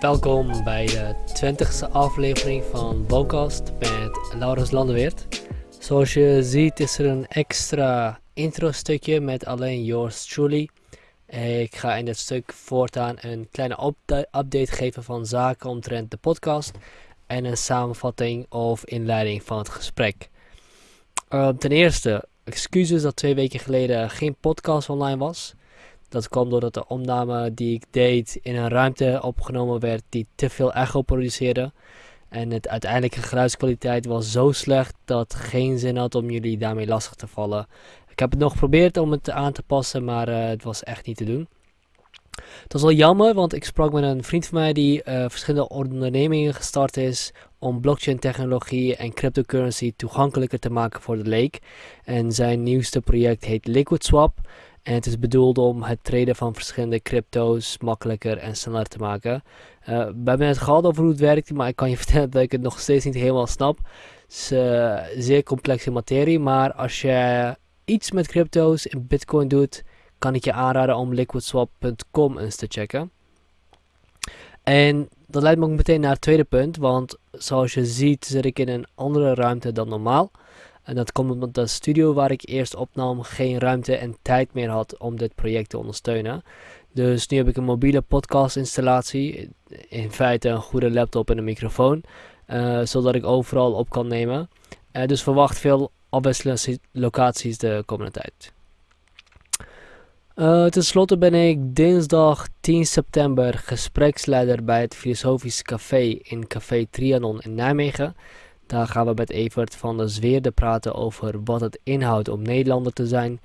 Welkom bij de 20e aflevering van Bocast met Laurens Landeweert. Zoals je ziet is er een extra intro stukje met alleen yours truly. Ik ga in dit stuk voortaan een kleine update geven van zaken omtrent de podcast en een samenvatting of inleiding van het gesprek. Uh, ten eerste, excuses dat twee weken geleden geen podcast online was. Dat kwam doordat de opname die ik deed in een ruimte opgenomen werd die te veel echo produceerde. En het uiteindelijke geluidskwaliteit was zo slecht dat geen zin had om jullie daarmee lastig te vallen. Ik heb het nog geprobeerd om het aan te passen, maar uh, het was echt niet te doen. Het was wel jammer, want ik sprak met een vriend van mij die uh, verschillende ondernemingen gestart is om blockchain technologie en cryptocurrency toegankelijker te maken voor de leek. En zijn nieuwste project heet LiquidSwap. En het is bedoeld om het traden van verschillende crypto's makkelijker en sneller te maken. Uh, we hebben het gehad over hoe het werkt, maar ik kan je vertellen dat ik het nog steeds niet helemaal snap. Het is uh, zeer complexe materie, maar als je iets met crypto's in bitcoin doet, kan ik je aanraden om liquidswap.com eens te checken. En dat leidt me ook meteen naar het tweede punt, want zoals je ziet zit ik in een andere ruimte dan normaal. En dat komt omdat de studio waar ik eerst opnam geen ruimte en tijd meer had om dit project te ondersteunen. Dus nu heb ik een mobiele podcast installatie, in feite een goede laptop en een microfoon, uh, zodat ik overal op kan nemen. Uh, dus verwacht veel afwisselende locaties de komende tijd. Uh, Ten slotte ben ik dinsdag 10 september gespreksleider bij het Filosofisch Café in Café Trianon in Nijmegen. Daar gaan we met Evert van der Zweerde praten over wat het inhoudt om Nederlander te zijn.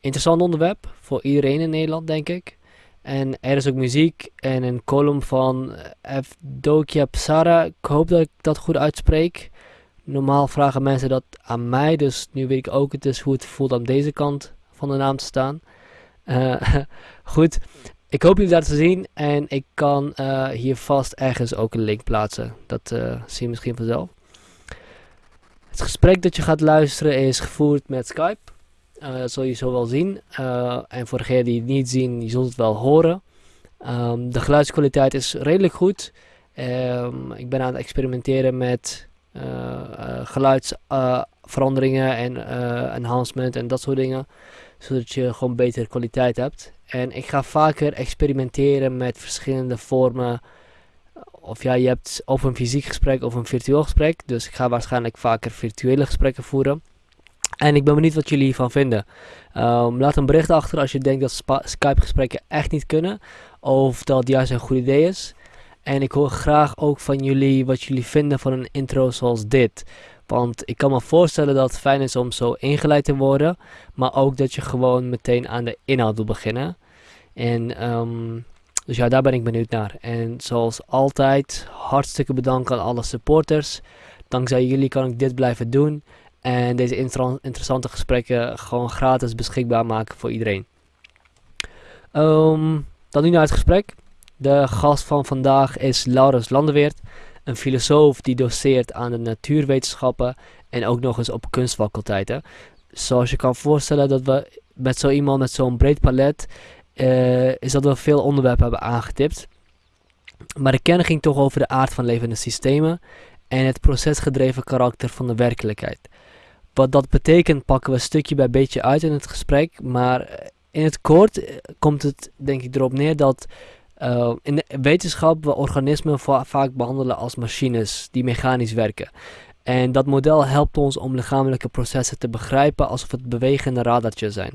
Interessant onderwerp voor iedereen in Nederland, denk ik. En er is ook muziek en een column van Evdokia Psara. Ik hoop dat ik dat goed uitspreek. Normaal vragen mensen dat aan mij, dus nu weet ik ook het is hoe het voelt aan deze kant van de naam te staan. Uh, goed, ik hoop jullie daar te zien en ik kan uh, hier vast ergens ook een link plaatsen. Dat uh, zie je misschien vanzelf. Het gesprek dat je gaat luisteren is gevoerd met Skype. dat zul je zo wel zien. en voor degenen die het niet zien, je zult het wel horen. Um, de geluidskwaliteit is redelijk goed. Um, ik ben aan het experimenteren met geluidsveranderingen en enhancement en dat soort dingen zodat je gewoon betere kwaliteit hebt. En ik ga vaker experimenteren met verschillende vormen. Of ja, je hebt of een fysiek gesprek of een virtueel gesprek. Dus ik ga waarschijnlijk vaker virtuele gesprekken voeren. En ik ben benieuwd wat jullie hiervan vinden. Um, laat een bericht achter als je denkt dat Skype gesprekken echt niet kunnen. Of dat het juist een goed idee is. En ik hoor graag ook van jullie wat jullie vinden van een intro zoals dit. Want ik kan me voorstellen dat het fijn is om zo ingeleid te worden. Maar ook dat je gewoon meteen aan de inhoud wil beginnen. En um, dus ja, daar ben ik benieuwd naar. En zoals altijd, hartstikke bedankt aan alle supporters. Dankzij jullie kan ik dit blijven doen. En deze interessante gesprekken gewoon gratis beschikbaar maken voor iedereen. Um, dan nu naar het gesprek. De gast van vandaag is Laurens Landeweert een filosoof die doseert aan de natuurwetenschappen en ook nog eens op kunstfaculteiten. Zoals je kan voorstellen dat we met zo iemand met zo'n breed palet uh, is dat we veel onderwerpen hebben aangetipt. Maar de kern ging toch over de aard van levende systemen en het procesgedreven karakter van de werkelijkheid. Wat dat betekent pakken we stukje bij beetje uit in het gesprek, maar in het kort eh, komt het denk ik erop neer dat uh, in de wetenschap we organismen vaak behandelen als machines die mechanisch werken. En dat model helpt ons om lichamelijke processen te begrijpen alsof het bewegende radartjes zijn.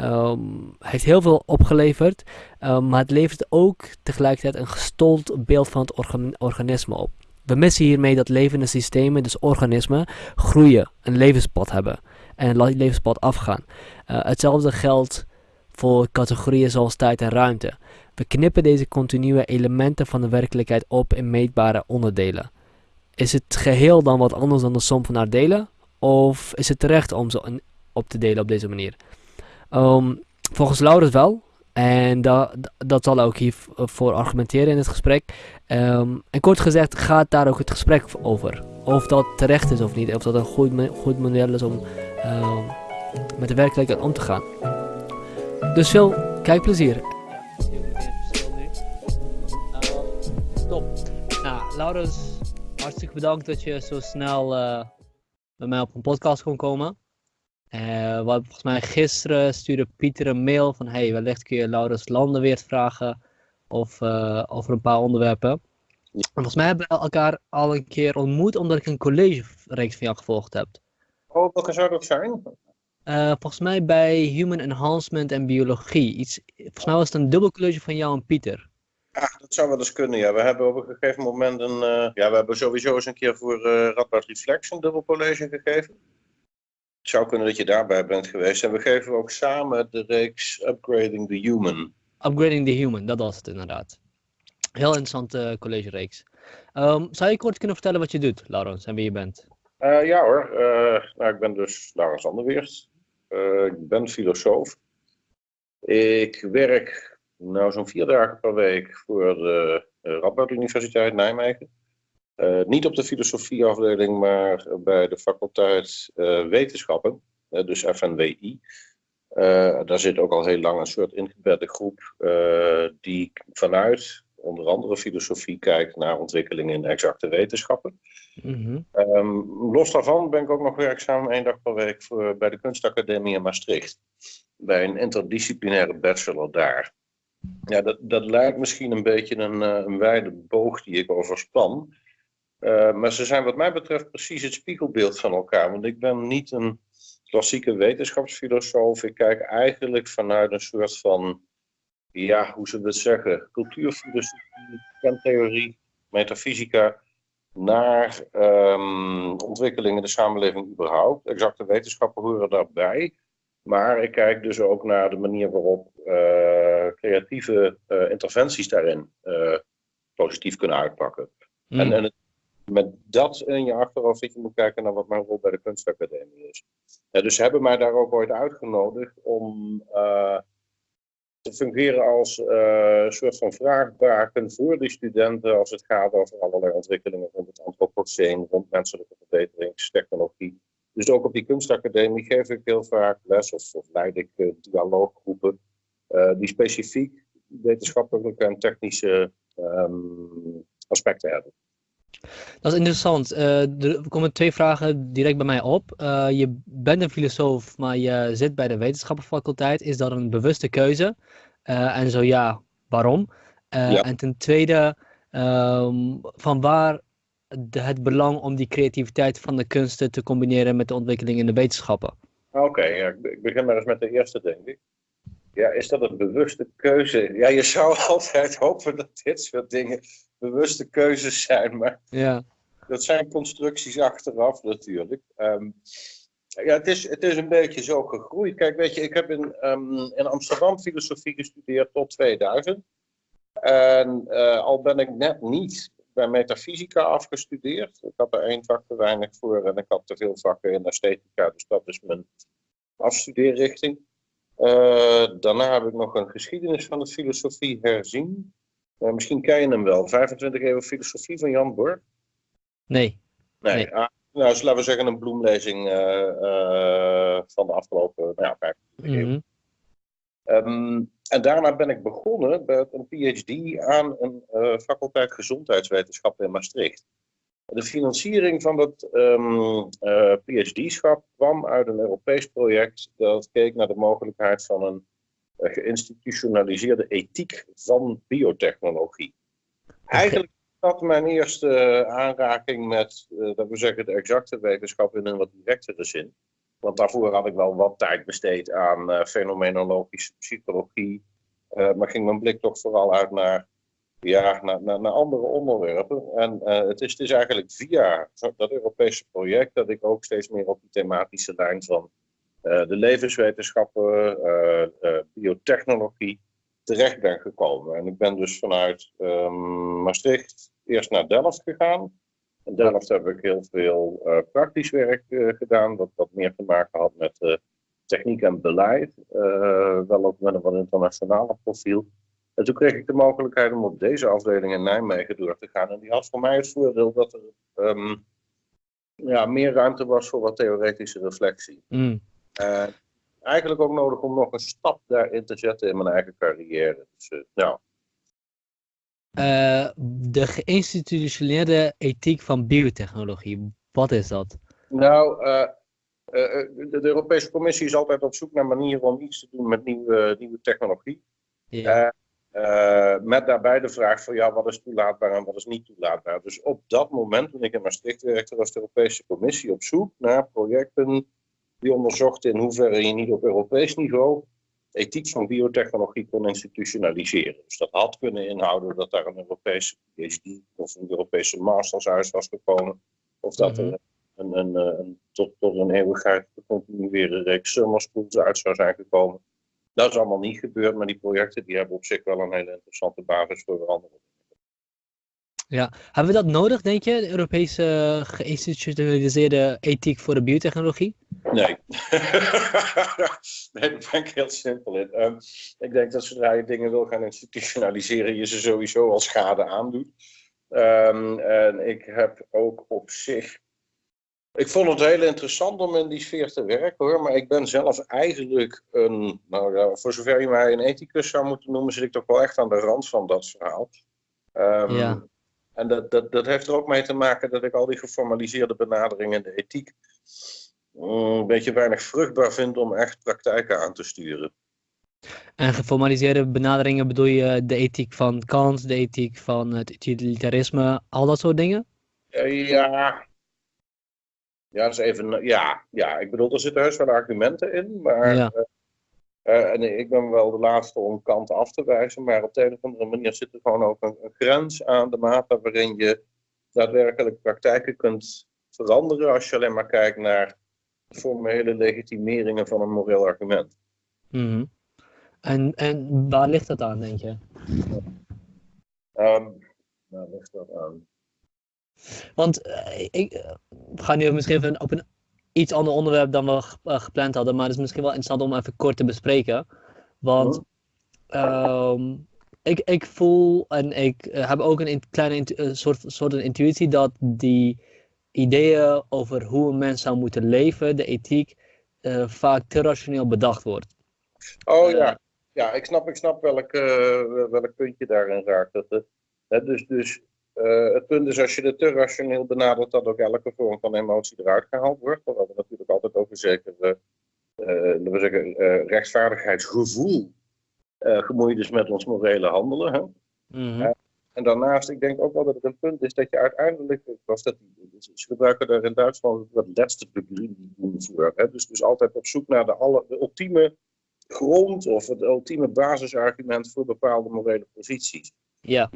Um, heeft heel veel opgeleverd, um, maar het levert ook tegelijkertijd een gestold beeld van het orga organisme op. We missen hiermee dat levende systemen, dus organismen, groeien, een levenspad hebben en een levenspad afgaan. Uh, hetzelfde geldt voor categorieën zoals tijd en ruimte. We knippen deze continue elementen van de werkelijkheid op in meetbare onderdelen. Is het geheel dan wat anders dan de som van haar delen? Of is het terecht om ze op te delen op deze manier? Um, volgens Laurens wel. En dat, zal ook hiervoor argumenteren in het gesprek. Um, en kort gezegd gaat daar ook het gesprek over. Of dat terecht is of niet. Of dat een goed, goed model is om uh, met de werkelijkheid om te gaan. Dus veel kijkplezier. Top. Laurens, hartstikke bedankt dat je zo snel uh, bij mij op een podcast kon komen. Uh, volgens mij gisteren stuurde Pieter een mail van hey, wellicht kun je Laurens Landenweert vragen of, uh, over een paar onderwerpen. En volgens mij hebben we elkaar al een keer ontmoet omdat ik een college-reeks van jou gevolgd heb. Oh, welke zou dat zijn? Uh, volgens mij bij Human Enhancement en Biologie. Iets, volgens mij was het een dubbel college van jou en Pieter. Ja, dat zou wel eens kunnen, ja. We hebben op een gegeven moment een... Uh, ja, we hebben sowieso eens een keer voor uh, Radboud Reflex een dubbel college gegeven. Het zou kunnen dat je daarbij bent geweest. En we geven ook samen de reeks Upgrading the Human. Upgrading the Human, dat was het inderdaad. Heel interessante college-reeks. Um, zou je kort kunnen vertellen wat je doet, Laurens, en wie je bent? Uh, ja hoor, nou, ik ben dus Laurens Anderweert. ik ben filosoof. Ik werk nou, zo'n vier dagen per week voor de uh, Radboud Universiteit Nijmegen. Uh, niet op de filosofieafdeling, maar bij de faculteit uh, wetenschappen, dus FNWI. daar zit ook al heel lang een soort ingebedde groep die vanuit onder andere filosofie kijkt naar ontwikkelingen in exacte wetenschappen. Mm um, los daarvan ben ik ook nog werkzaam één dag per week voor, bij de Kunstacademie in Maastricht. Bij een interdisciplinaire bachelor daar. Ja, dat, dat lijkt misschien een beetje een, uh, een wijde boog die ik overspan. Uh, maar ze zijn wat mij betreft precies het spiegelbeeld van elkaar. Want ik ben niet een klassieke wetenschapsfilosoof. Ik kijk eigenlijk vanuit een soort van, ja, hoe we het zeggen, cultuurfilosofie, kentheorie, metafysica, naar um, ontwikkelingen in de samenleving überhaupt. Exacte wetenschappen horen daarbij. Maar ik kijk dus ook naar de manier waarop uh, creatieve uh, interventies daarin uh, positief kunnen uitpakken. Mm. En, en met dat in je achterhoofd dat je moet kijken naar wat mijn rol bij de kunstacademie is. Ja, dus ze hebben mij daar ook ooit uitgenodigd om te fungeren als een soort van vraagbaken voor die studenten als het gaat over allerlei ontwikkelingen rond het antropoceen, rond menselijke verbeteringstechnologie. Dus ook op die kunstacademie geef ik heel vaak les of, of leid ik uh, dialooggroepen uh, die specifiek wetenschappelijke en technische um, aspecten hebben. Dat is interessant. Uh, er komen twee vragen direct bij mij op. je bent een filosoof, maar je zit bij de wetenschappenfaculteit. Is dat een bewuste keuze? en zo ja, waarom? Ja. En ten tweede, um, van waar de, het belang om die creativiteit van de kunsten te combineren met de ontwikkeling in de wetenschappen? Oké, ja, ik begin maar eens met de eerste, denk ik. Ja, is dat een bewuste keuze? Ja, je zou altijd hopen dat dit soort dingen bewuste keuzes zijn, maar ja. dat zijn constructies achteraf natuurlijk. Um, ja, het is, het is een beetje zo gegroeid. Kijk, weet je, ik heb in, um, in Amsterdam filosofie gestudeerd tot 2000. En uh, al ben ik net niet bij metafysica afgestudeerd. Ik had er één vak te weinig voor en ik had te veel vakken in esthetica, dus dat is mijn afstudeerrichting. Uh, daarna heb ik nog een geschiedenis van de filosofie herzien. Uh, misschien ken je hem wel, 25 eeuwen filosofie van Jan Borg. Nee. Nee, nee. Ah, nou, dus laten we zeggen een bloemlezing uh, van de afgelopen nou ja, 25 mm -hmm. Um, en daarna ben ik begonnen met een PhD aan een uh, faculteit gezondheidswetenschappen in Maastricht. De financiering van dat um, uh, PhD-schap kwam uit een Europees project dat keek naar de mogelijkheid van een uh, geïnstitutionaliseerde ethiek van biotechnologie. Eigenlijk was dat mijn eerste aanraking met, dat we zeggen, de exacte wetenschap in een wat directere zin. Want daarvoor had ik wel wat tijd besteed aan uh, fenomenologische psychologie. Uh, maar ging mijn blik toch vooral uit naar, ja, naar, naar, naar andere onderwerpen. En uh, het, is, het is eigenlijk via dat Europese project dat ik ook steeds meer op die thematische lijn van de levenswetenschappen, biotechnologie terecht ben gekomen. En ik ben dus vanuit um, Maastricht eerst naar Delft gegaan. In Delft heb ik heel veel uh, praktisch werk uh, gedaan, wat wat meer te maken had met uh, techniek en beleid, wel ook met een wat internationale profiel. En toen kreeg ik de mogelijkheid om op deze afdeling in Nijmegen door te gaan. En die had voor mij het voordeel dat er um, ja, meer ruimte was voor wat theoretische reflectie. Mm. eigenlijk ook nodig om nog een stap daarin te zetten in mijn eigen carrière. Dus, nou, de geïnstitutioneerde ethiek van biotechnologie. Wat is dat? Nou, de, Europese Commissie is altijd op zoek naar manieren om iets te doen met nieuwe, nieuwe technologie. Ja. Uh, met daarbij de vraag van ja, wat is toelaatbaar en wat is niet toelaatbaar. Dus op dat moment, toen ik in Maastricht werkte, was de Europese Commissie op zoek naar projecten die onderzochten in hoeverre je niet op Europees niveau ethiek van biotechnologie kon institutionaliseren. Dus dat had kunnen inhouden dat daar een Europese PhD of een Europese masters uit was gekomen. Of dat er mhm. een, een, een, tot, tot een eeuwigheid te continueren reeks summer schools uit zou zijn gekomen. Dat is allemaal niet gebeurd, maar die projecten die hebben op zich wel een hele interessante basis voor andere ja, hebben we dat nodig, denk je, de Europese geïnstitutionaliseerde ethiek voor de biotechnologie? Nee. nee, daar ben ik heel simpel in. Um, ik denk dat zodra je dingen wil gaan institutionaliseren, je ze sowieso al schade aandoet. Um, en ik heb ook op zich ik vond het heel interessant om in die sfeer te werken hoor, maar ik ben zelf eigenlijk een, nou ja, voor zover je mij een ethicus zou moeten noemen, zit ik toch wel echt aan de rand van dat verhaal. Um, ja. En dat, dat, dat heeft er ook mee te maken dat ik al die geformaliseerde benaderingen in de ethiek mm, een beetje weinig vruchtbaar vind om echt praktijken aan te sturen. En geformaliseerde benaderingen bedoel je de ethiek van Kant, de ethiek van het utilitarisme, al dat soort dingen? Ja, ja, dat is even, ja, ja, ik bedoel, er zitten heus wel argumenten in, maar ja. Uh, uh, en ik ben wel de laatste om kanten af te wijzen, maar op de een of andere manier zit er gewoon ook een, een grens aan de mate waarin je daadwerkelijk praktijken kunt veranderen als je alleen maar kijkt naar formele legitimeringen van een moreel argument. Mm en, en waar ligt dat aan, denk je? Um, waar ligt dat aan? Want uh, ik uh, ga nu misschien even op een iets ander onderwerp dan we uh, gepland hadden, maar het is misschien wel interessant om even kort te bespreken. Want uh, ik, ik voel en ik heb ook een kleine soort, soort een intuïtie dat die ideeën over hoe een mens zou moeten leven, de ethiek, vaak te rationeel bedacht wordt. Oh ja, ja ik, snap, ik snap welk, welk puntje daarin raakt. Dat, dus, dus uh, het punt is als je het te rationeel benadert, dat ook elke vorm van emotie eruit gehaald wordt. Terwijl we natuurlijk altijd over zeker uh, we zeggen, rechtvaardigheidsgevoel gemoeid is met ons morele handelen. Hè? Mhm. en daarnaast, ik denk ook wel dat het een punt is dat je uiteindelijk, was dat, ze gebruiken daar in Duitsland het laatste doen voor. Hè? Dus, dus altijd op zoek naar de, alle, de ultieme grond of het ultieme basisargument voor bepaalde morele posities. Ja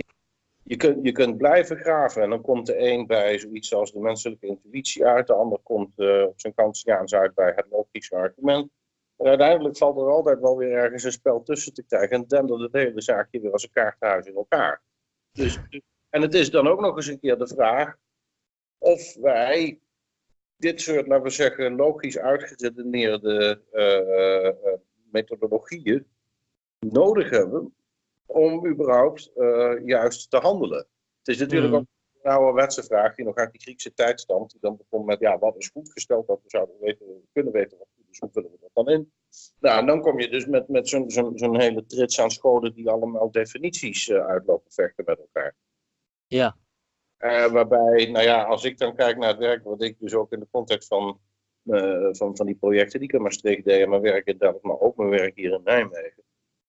je kunt, je kunt blijven graven en dan komt de een bij zoiets als de menselijke intuïtie uit, de ander komt uh, op zijn Kantiaans uit bij het logische argument. Maar uiteindelijk valt er altijd wel weer ergens een spel tussen te krijgen en dendert het hele zaakje weer als een kaarthuis in elkaar. Dus, en het is dan ook nog eens een keer de vraag of wij dit soort, laten we zeggen, logisch uitgeredeneerde uh, methodologieën nodig hebben om überhaupt uh, juist te handelen. Het is natuurlijk mm. ook een ouderwetse vraag die nog uit die Griekse tijd stamt. Die dan begon met, ja, wat is goed gesteld dat we zouden weten, kunnen weten wat goed is, hoe vullen we dat dan in? Nou, en dan kom je dus met, met zo'n zo'n zo'n hele trits aan scholen die allemaal definities uh, uitlopen vechten met elkaar. Ja. Uh, waarbij, nou ja, als ik dan kijk naar het werk wat ik dus ook in de context van, van, van die projecten die ik in Maastricht deed, mijn werk in Delft, maar ook mijn werk hier in Nijmegen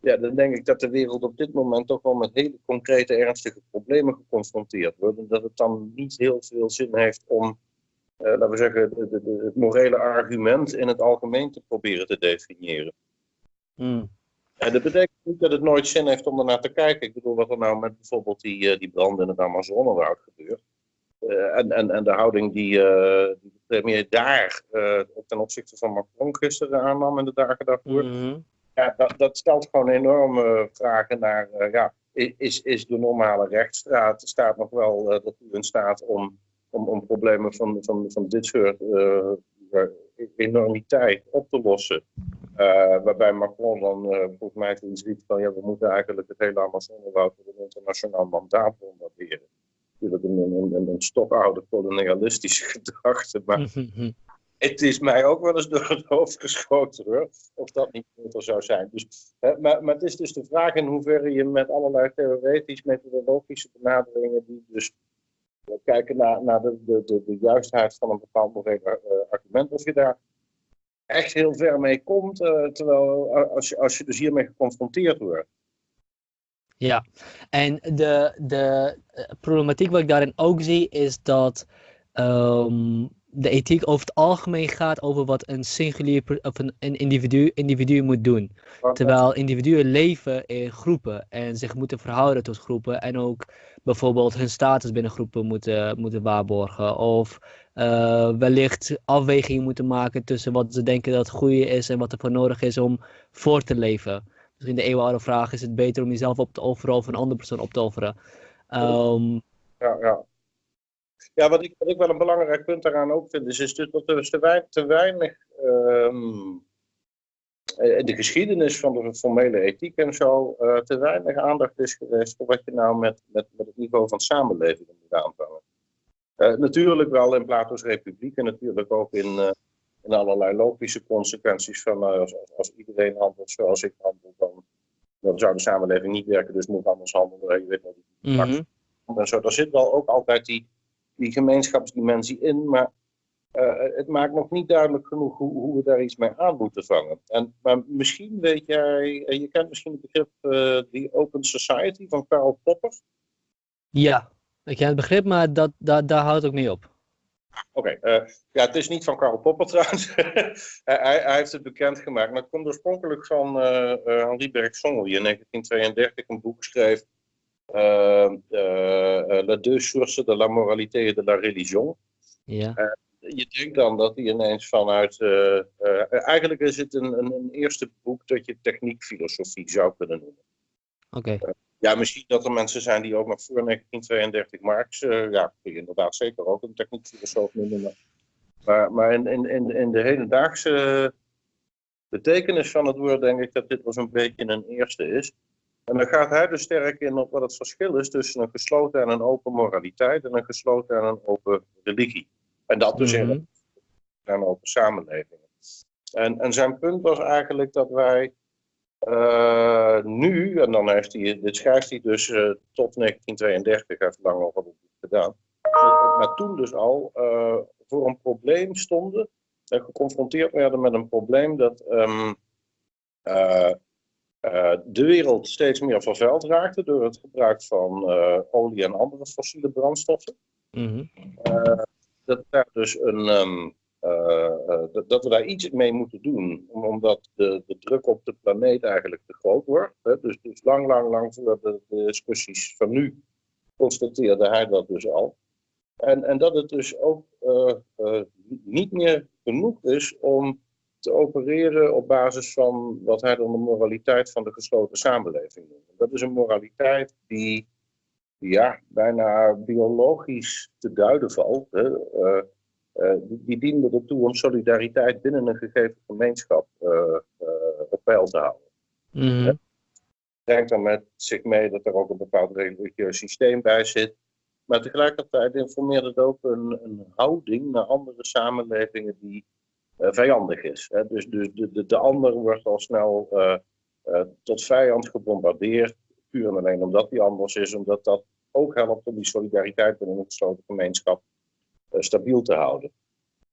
ja, dan denk ik dat de wereld op dit moment toch wel met hele concrete, ernstige problemen geconfronteerd wordt. En dat het dan niet heel veel zin heeft om, uh, laten we zeggen, de, de, het morele argument in het algemeen te proberen te definiëren. Hmm. En dat betekent niet dat het nooit zin heeft om ernaar te kijken. Ik bedoel, wat er nou met bijvoorbeeld die, uh, die brand in het Amazonewoud gebeurt. Uh, en, en, en de houding die, die de premier daar ten opzichte van Macron gisteren aannam in de dagen daarvoor. Mm ja, dat, dat stelt gewoon enorme vragen naar, uh, ja, is, is de normale rechtsstraat staat nog wel uh, ertoe in staat om, om, om problemen van, van, van dit soort uh, enormiteit op te lossen. waarbij Macron dan volgens mij toen riep van ja, we moeten eigenlijk het hele Amazonewoud met een internationaal mandaat bombarderen. Natuurlijk een, een, een, een stokoude kolonialistische gedachte, maar het is mij ook wel eens door het hoofd geschoten hoor, of dat niet beter zou zijn. Dus, maar, maar het is dus de vraag in hoeverre je met allerlei theoretisch methodologische benaderingen, die dus kijken naar, naar de, de, de, juistheid van een bepaald uh, argument, of je daar echt heel ver mee komt, uh, terwijl als je, als je dus hiermee geconfronteerd wordt. Ja, en de, de problematiek wat ik daarin ook zie is dat um, de ethiek over het algemeen gaat over wat een singulier of een, een individu, individu moet doen. Terwijl individuen leven in groepen en zich moeten verhouden tot groepen en ook bijvoorbeeld hun status binnen groepen moeten, moeten waarborgen. Of uh, wellicht afwegingen moeten maken tussen wat ze denken dat het goede is en wat er voor nodig is om voor te leven. Misschien de eeuwenoude vraag, is het beter om jezelf op te offeren of een andere persoon op te offeren? Um, ja, ja. Ja, wat ik, wat ik wel een belangrijk punt daaraan ook vind, is, is dat er dus te, weinig, te weinig um, de geschiedenis van de formele ethiek en zo, uh, te weinig aandacht is geweest voor wat je nou met, met, met het niveau van samenleving moet aanvangen. Uh, natuurlijk wel in Plato's Republiek en natuurlijk ook in, uh, in allerlei logische consequenties van als, als, iedereen handelt zoals ik handel, dan, dan zou de samenleving niet werken, dus moet anders handelen. Je weet wel, die mm -hmm. en zo. Daar zit wel ook altijd die, die gemeenschapsdimensie in, maar uh, het maakt nog niet duidelijk genoeg hoe, hoe, we daar iets mee aan moeten vangen. En, maar misschien weet jij, je kent misschien het begrip uh, Open Society van Karl Popper. Ja, ik ken het begrip, maar dat, dat, daar houdt ook mee op. Oké, okay, uh, ja, het is niet van Karl Popper trouwens. hij, hij, heeft het bekendgemaakt, maar het komt oorspronkelijk van Henri Bergson, die in 1932 een boek schreef uh, uh, Les deux sources de la moralité et de la religion. Ja. je denkt dan dat hij ineens vanuit. eigenlijk is het een, een, een, eerste boek dat je techniekfilosofie zou kunnen noemen. Oké. Okay. ja, misschien dat er mensen zijn die ook nog voor 1932 Marx. ja, kun je inderdaad zeker ook een techniekfilosoof noemen. Maar, maar in, in, in de hedendaagse betekenis van het woord denk ik dat dit wel een beetje een eerste is. En dan gaat hij dus sterk in op wat het verschil is tussen een gesloten en een open moraliteit en een gesloten en een open religie. En dat dus in een open samenleving. En, en zijn punt was eigenlijk dat wij uh, nu, en dan heeft hij, dit schrijft hij dus uh, tot 1932, heeft lang over boek gedaan, maar toen dus al uh, voor een probleem stonden en geconfronteerd werden met een probleem dat um, uh, de wereld steeds meer vervuild raakte door het gebruik van uh, olie en andere fossiele brandstoffen. Mm -hmm. uh, dat, daar dus een, um, dat, dat, we daar iets mee moeten doen, omdat de, de druk op de planeet eigenlijk te groot wordt. Hè? Dus, dus lang, lang, lang voor de, de, discussies van nu constateerde hij dat dus al. En, en dat het dus ook niet meer genoeg is om te opereren op basis van wat hij dan de moraliteit van de gesloten samenleving noemt. Dat is een moraliteit die ja, bijna biologisch te duiden valt. Hè. Uh, uh, die diende ertoe om solidariteit binnen een gegeven gemeenschap uh, op peil te houden. Mm -hmm. Brengt dan met zich mee dat er ook een bepaald religieus systeem bij zit. Maar tegelijkertijd informeert het ook een, een houding naar andere samenlevingen die vijandig is. Hè? Dus, dus de, de, de ander wordt al snel uh, uh, tot vijand gebombardeerd, puur en alleen omdat hij anders is, omdat dat ook helpt om die solidariteit binnen een gesloten gemeenschap stabiel te houden.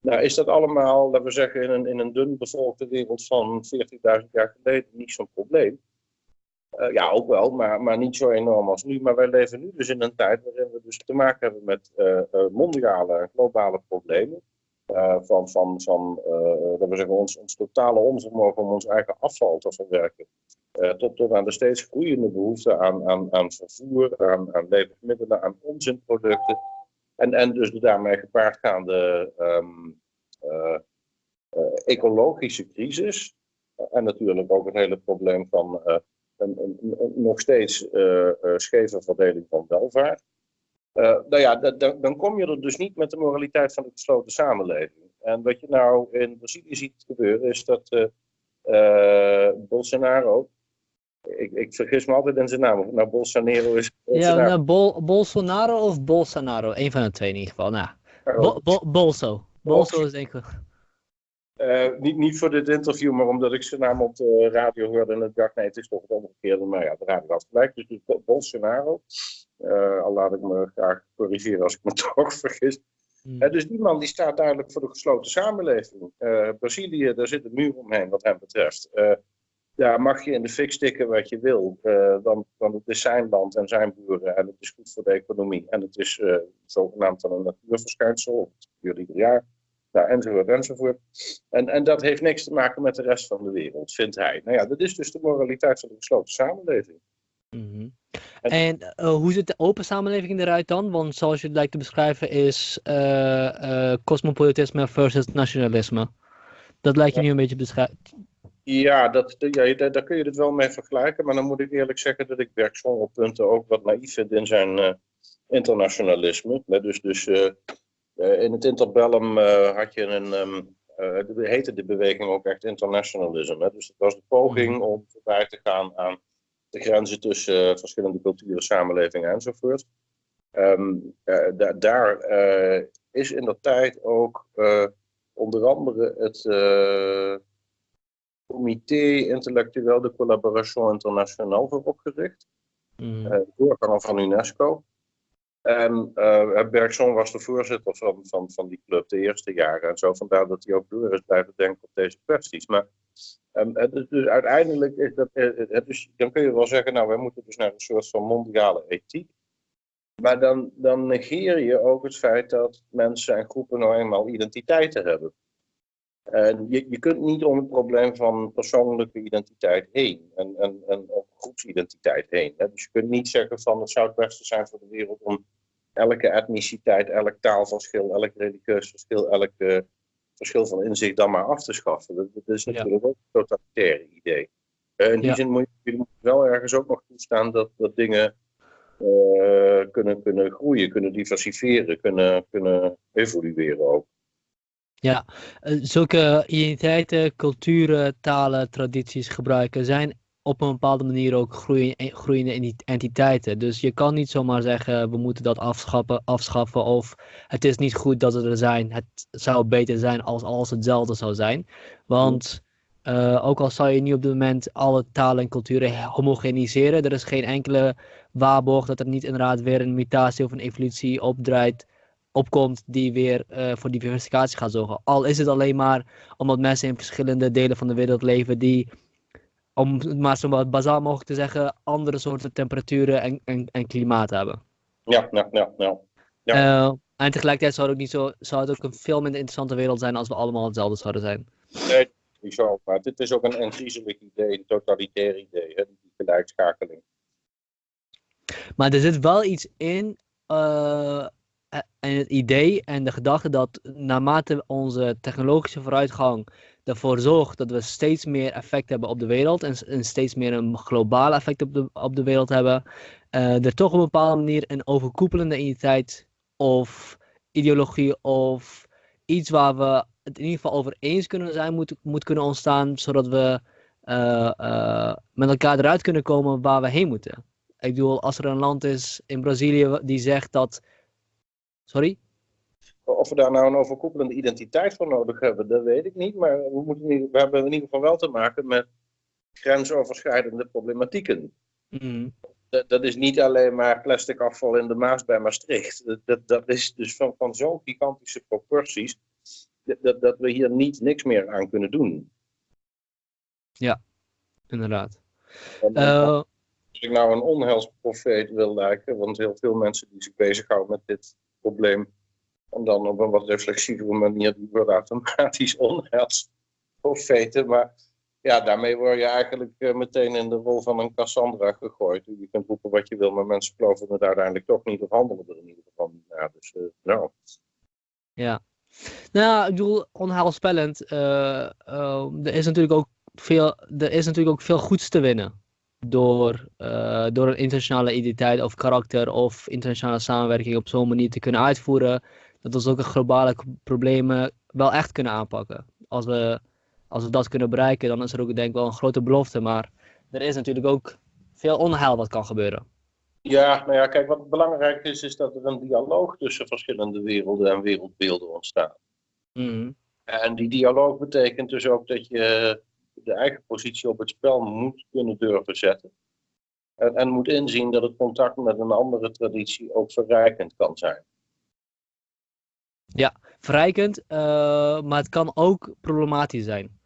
Nou is dat allemaal, laten we zeggen, in een, in een dun bevolkte wereld van 14.000 jaar geleden niet zo'n probleem. Ja, ook wel, maar, maar niet zo enorm als nu. Maar wij leven nu dus in een tijd waarin we dus te maken hebben met mondiale en globale problemen. Uh, van, van, van uh, dat we zeggen, ons, ons totale onvermogen om ons eigen afval te verwerken. Tot, tot aan de steeds groeiende behoefte aan, aan, aan vervoer, aan, aan levensmiddelen, aan onzinproducten. En, en dus de daarmee gepaardgaande um, ecologische crisis. en natuurlijk ook het hele probleem van een, een, nog steeds scheve verdeling van welvaart. Uh, nou ja, dan, dan kom je er dus niet met de moraliteit van de gesloten samenleving. En wat je nou in Brazilië ziet gebeuren is dat uh, uh, Bolsonaro, ik, ik, vergis me altijd in zijn naam, nou Bolsonaro is... Bolsonaro. Ja, nou, Bol, Bolsonaro of Bolsonaro, een van de twee in ieder geval. Nou, Bo, Bo, Bolso. Bolso is denk ik... Uh, niet, niet voor dit interview, maar omdat ik zijn naam op de radio hoorde en ik dacht, nee, het is toch het omgekeerde. Maar ja, de radio had gelijk, dus Bolsonaro. Uh, al laat ik me graag corrigeren als ik me toch vergis. Hmm. Uh, dus die man die staat duidelijk voor de gesloten samenleving. Brazilië, daar zit een muur omheen wat hem betreft. daar mag je in de fik stikken wat je wil. dan, dan het is zijn land en zijn boeren en het is goed voor de economie. En het is zogenaamd dan een natuurverschijnsel, het gebeurt ieder jaar. Nou, enzovoort, enzovoort. En, en dat heeft niks te maken met de rest van de wereld, vindt hij. Nou ja, dat is dus de moraliteit van de gesloten samenleving. Mhm. En, uh, hoe ziet de open samenleving eruit dan? Want zoals je het lijkt te beschrijven is uh, cosmopolitisme versus nationalisme. Dat lijkt je nu een beetje beschrijven. Ja, dat, ja, daar, kun je het wel mee vergelijken. Maar dan moet ik eerlijk zeggen dat ik Berg op punten ook wat naïef vind in zijn internationalisme. Dus, dus eh, in het interbellum eh, had je een, um, heette de beweging ook echt internationalisme. Dus het was de poging mhm. om voorbij te gaan aan de grenzen tussen verschillende culturen, samenlevingen enzovoort. Um, daar is in de tijd ook onder andere het Comité Intellectueel de Collaboration Internationale voor opgericht. Mm. doorganger van UNESCO. En uh, Bergson was de voorzitter van, van, van die club de eerste jaren. En zo vandaar dat hij ook door is blijven denken op deze kwesties. Maar um, dus, uiteindelijk is dat. Dus, dan kun je wel zeggen, nou, wij moeten dus naar een soort van mondiale ethiek. Maar dan, dan negeer je ook het feit dat mensen en groepen nou eenmaal identiteiten hebben. En je, je kunt niet om het probleem van persoonlijke identiteit heen en, en, en groepsidentiteit heen. Hè. Dus je kunt niet zeggen van het zou het beste zijn voor de wereld om elke etniciteit, elk taalverschil, elk religieus verschil, elk uh, verschil van inzicht dan maar af te schaffen. Dat, dat is natuurlijk ook een totalitaire idee. Uh, in die zin moet je, moet wel ergens ook nog toestaan dat, dat dingen uh, kunnen, kunnen groeien, kunnen diversifieren, kunnen, kunnen evolueren ook. Ja, eh, zulke identiteiten, culturen, talen, tradities gebruiken zijn op een bepaalde manier ook groeiende entiteiten. Dus je kan niet zomaar zeggen, we moeten dat afschaffen, afschaffen of het is niet goed dat ze er zijn. Het zou beter zijn als alles hetzelfde zou zijn. Want uh, ook al zou je niet op dit moment alle talen en culturen homogeniseren, er is geen enkele waarborg dat er niet inderdaad weer een mutatie of een evolutie opdraait opkomt die weer uh, voor diversificatie gaat zorgen. Al is het alleen maar omdat mensen in verschillende delen van de wereld leven die, om het maar zo wat bazaal mogelijk te zeggen, andere soorten temperaturen en, en, en klimaat hebben. Ja, ja, ja. ja. ja. Uh, en tegelijkertijd zou het, ook niet zo, zou het ook een veel minder interessante wereld zijn als we allemaal hetzelfde zouden zijn. Nee, niet zo. Maar dit is ook een, een griezelig idee, een totalitair idee, hè, die gelijkschakeling. Maar er zit wel iets in, uh, en het idee en de gedachte dat naarmate onze technologische vooruitgang ervoor zorgt dat we steeds meer effect hebben op de wereld en, steeds meer een globaal effect op de, op de wereld hebben, uh, er toch op een bepaalde manier een overkoepelende identiteit of ideologie of iets waar we het in ieder geval over eens kunnen zijn, moet, moet kunnen ontstaan, zodat we uh, uh, met elkaar eruit kunnen komen waar we heen moeten. Ik bedoel, als er een land is in Brazilië die zegt dat Sorry? Of we daar nou een overkoepelende identiteit voor nodig hebben, dat weet ik niet. Maar we, moeten, we hebben in ieder geval wel te maken met grensoverschrijdende problematieken. Mm. Dat, dat, is niet alleen maar plastic afval in de Maas bij Maastricht. Dat, dat, dat is dus van, van zo'n gigantische proporties dat, dat we hier niet niks meer aan kunnen doen. Ja, inderdaad. Uh, als ik nou een onheilsprofeet wil lijken, want heel veel mensen die zich bezighouden met dit probleem. En dan op een wat reflexievere manier die worden automatisch onheilsprofeten. Maar ja, daarmee word je eigenlijk uh, meteen in de rol van een Cassandra gegooid. Je kunt roepen wat je wil, maar mensen geloven het uiteindelijk toch niet of handelen er in ieder geval niet. Dus nou. Ja. Nou, ik bedoel, onheilspellend. Uh, er is natuurlijk ook veel, er is natuurlijk ook veel goeds te winnen door, door een internationale identiteit of karakter of internationale samenwerking op zo'n manier te kunnen uitvoeren, dat we zulke globale problemen wel echt kunnen aanpakken. Als we, als we dat kunnen bereiken, dan is er ook denk ik wel een grote belofte, maar er is natuurlijk ook veel onheil wat kan gebeuren. Ja, nou ja, kijk, wat belangrijk is, is dat er een dialoog tussen verschillende werelden en wereldbeelden ontstaat. Mm En die dialoog betekent dus ook dat je de eigen positie op het spel moet kunnen durven zetten. En, en moet inzien dat het contact met een andere traditie ook verrijkend kan zijn. Ja, verrijkend, uh, maar het kan ook problematisch zijn.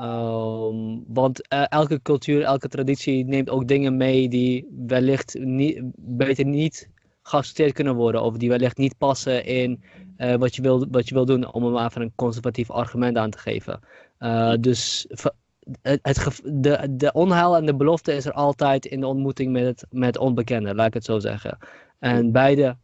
Um, want uh, elke cultuur, elke traditie neemt ook dingen mee die wellicht niet, beter niet geaccepteerd kunnen worden. Of die wellicht niet passen in uh, wat, je wil, wat je wil doen, om hem even een conservatief argument aan te geven. dus het, het, de, de onheil en de belofte is er altijd in de ontmoeting met het met onbekende, laat ik het zo zeggen. En beide,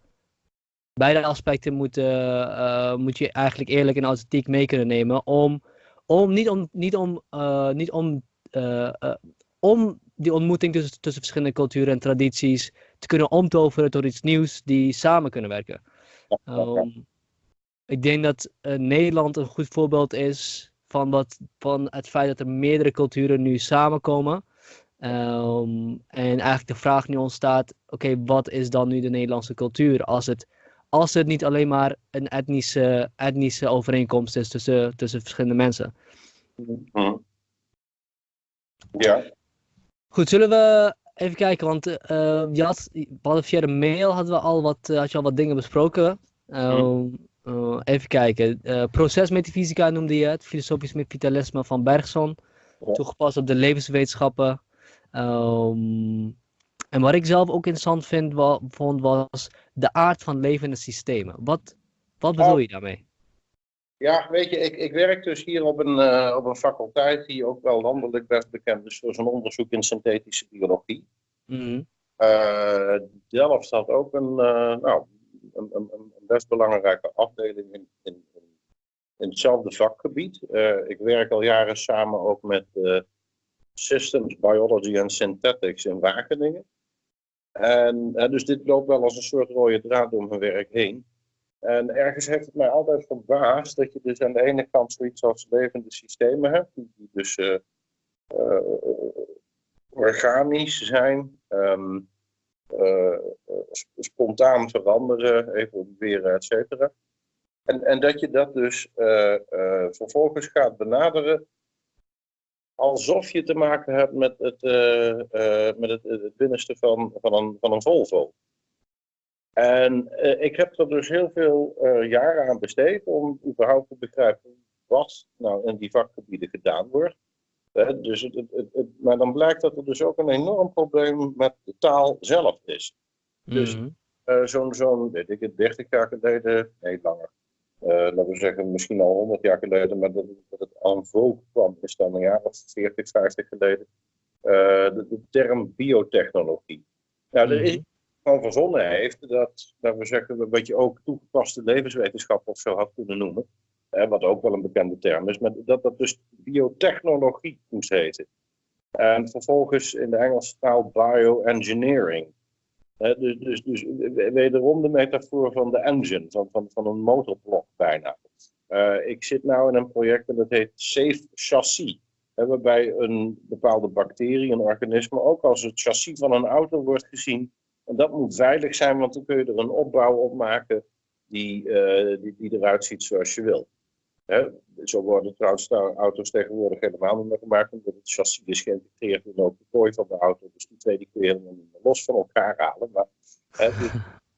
beide aspecten moeten, uh, moet je eigenlijk eerlijk en authentiek mee kunnen nemen om, om niet om, niet om, uh, niet om, uh, om die ontmoeting tussen, tussen verschillende culturen en tradities te kunnen omtoveren tot iets nieuws die samen kunnen werken. Um, ik denk dat Nederland een goed voorbeeld is van, wat, van het feit dat er meerdere culturen nu samenkomen. Um, en eigenlijk de vraag nu ontstaat: oké, wat is dan nu de Nederlandse cultuur? Als het, als het niet alleen maar een etnische, etnische overeenkomst is tussen, tussen verschillende mensen. Mhm. Ja. Goed, zullen we even kijken? Want uh, je had, via de mail hadden we al wat, uh, had je al wat dingen besproken. Um, uh, even kijken. Procesmetafysica noemde je het. Filosofisch vitalisme van Bergson. Toegepast op de levenswetenschappen. Um, en wat ik zelf ook interessant vind, wa vond was de aard van levende systemen. Wat, wat bedoel je daarmee? Ja, weet je, ik, ik werk dus hier op een, uh, op een faculteit die ook wel landelijk best bekend is voor zijn onderzoek in synthetische biologie. Mm -hmm. Delft had ook een, nou, een, een, een, best belangrijke afdeling in, in, in hetzelfde vakgebied. Ik werk al jaren samen ook met Systems Biology and Synthetics in Wageningen. En dus dit loopt wel als een soort rode draad door mijn werk heen. En ergens heeft het mij altijd verbaasd dat je dus aan de ene kant zoiets als levende systemen hebt, die, dus organisch zijn, um, uh, spontaan veranderen, evolueren, et cetera. En, en dat je dat dus vervolgens gaat benaderen alsof je te maken hebt met het, met het, het, binnenste van, van, een, van een Volvo. En ik heb er dus heel veel jaren aan besteed om überhaupt te begrijpen wat nou in die vakgebieden gedaan wordt dus het, het, maar dan blijkt dat er dus ook een enorm probleem met de taal zelf is. Dus mm zo'n, zo'n, weet ik het, 30 jaar geleden, nee langer, laten we zeggen misschien al 100 jaar geleden, maar dat, dat het aan vogue kwam, is dan een jaar of 40, 50 geleden, uh, de, de, term biotechnologie. Nou, er is mhm. van verzonnen heeft dat, laten we zeggen, wat je ook toegepaste levenswetenschap of zo had kunnen noemen wat ook wel een bekende term is, maar dat dat dus biotechnologie moest heten. En vervolgens in de Engelse taal bioengineering. Dus, dus, dus wederom de metafoor van de engine, van, van, van een motorblok bijna. Uh, ik zit nu in een project dat heet Safe Chassis. Waarbij een bepaalde bacterie, een organisme, ook als het chassis van een auto wordt gezien. En dat moet veilig zijn, want dan kun je er een opbouw op maken die, die, die eruit ziet zoals je wilt. Hè, zo worden trouwens auto's tegenwoordig helemaal niet meer gemaakt, omdat het chassis is geïntegreerd in de kooi van de auto. Dus die twee die kun je helemaal niet meer los van elkaar halen. Maar, hè, dus,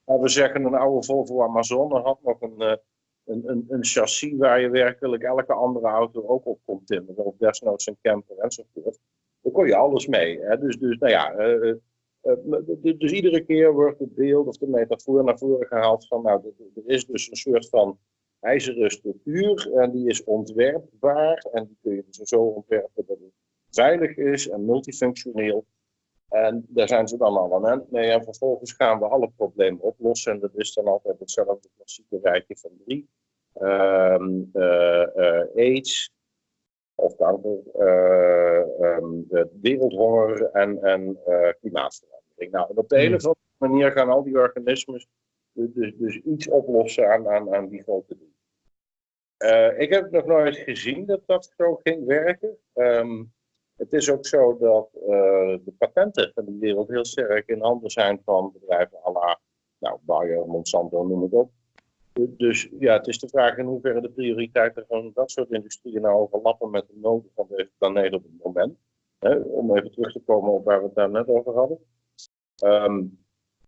we zeggen, een oude Volvo Amazon had nog een, eh, een, een, een, chassis waar je werkelijk elke andere auto ook op kon timmeren. Of desnoods een camper enzovoort. Daar kon je alles mee. Hè. Dus, dus, nou ja, uh, uh, dus iedere keer wordt het beeld of de metafoor naar voren gehaald van, nou, er is dus een soort van ijzeren structuur en die is ontwerpbaar en die kun je dus zo ontwerpen dat het veilig is en multifunctioneel. En daar zijn ze dan al aan het mee en vervolgens gaan we alle problemen oplossen en dat is dan altijd hetzelfde klassieke rijtje van drie. Um, uh, AIDS, of kanker, um, wereldhonger en, en klimaatverandering. Nou, op de of andere manier gaan al die organismen dus, dus, dus iets oplossen aan, aan, aan die grote drie. Uh, ik heb nog nooit gezien dat dat zo ging werken. Um, het is ook zo dat uh, de patenten van de wereld heel sterk in handen zijn van bedrijven à la nou, Bayer, Monsanto, noem het op. Dus ja, het is de vraag in hoeverre de prioriteiten van dat soort industrieën nou overlappen met de noden van deze planeet op het moment. Om even terug te komen op waar we het daar net over hadden. Ehm,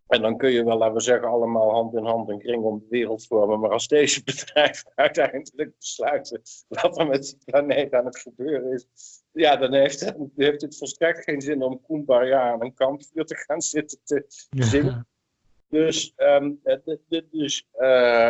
en dan kun je wel, laten we zeggen, allemaal hand in hand een kring om de wereld vormen. Maar als deze bedrijven uiteindelijk besluiten wat er met die planeet aan het gebeuren is. Ja, dan heeft het, heeft het volstrekt geen zin om Kumbaya aan een kampvuur te gaan zitten te zingen. Dus, um, dus uh,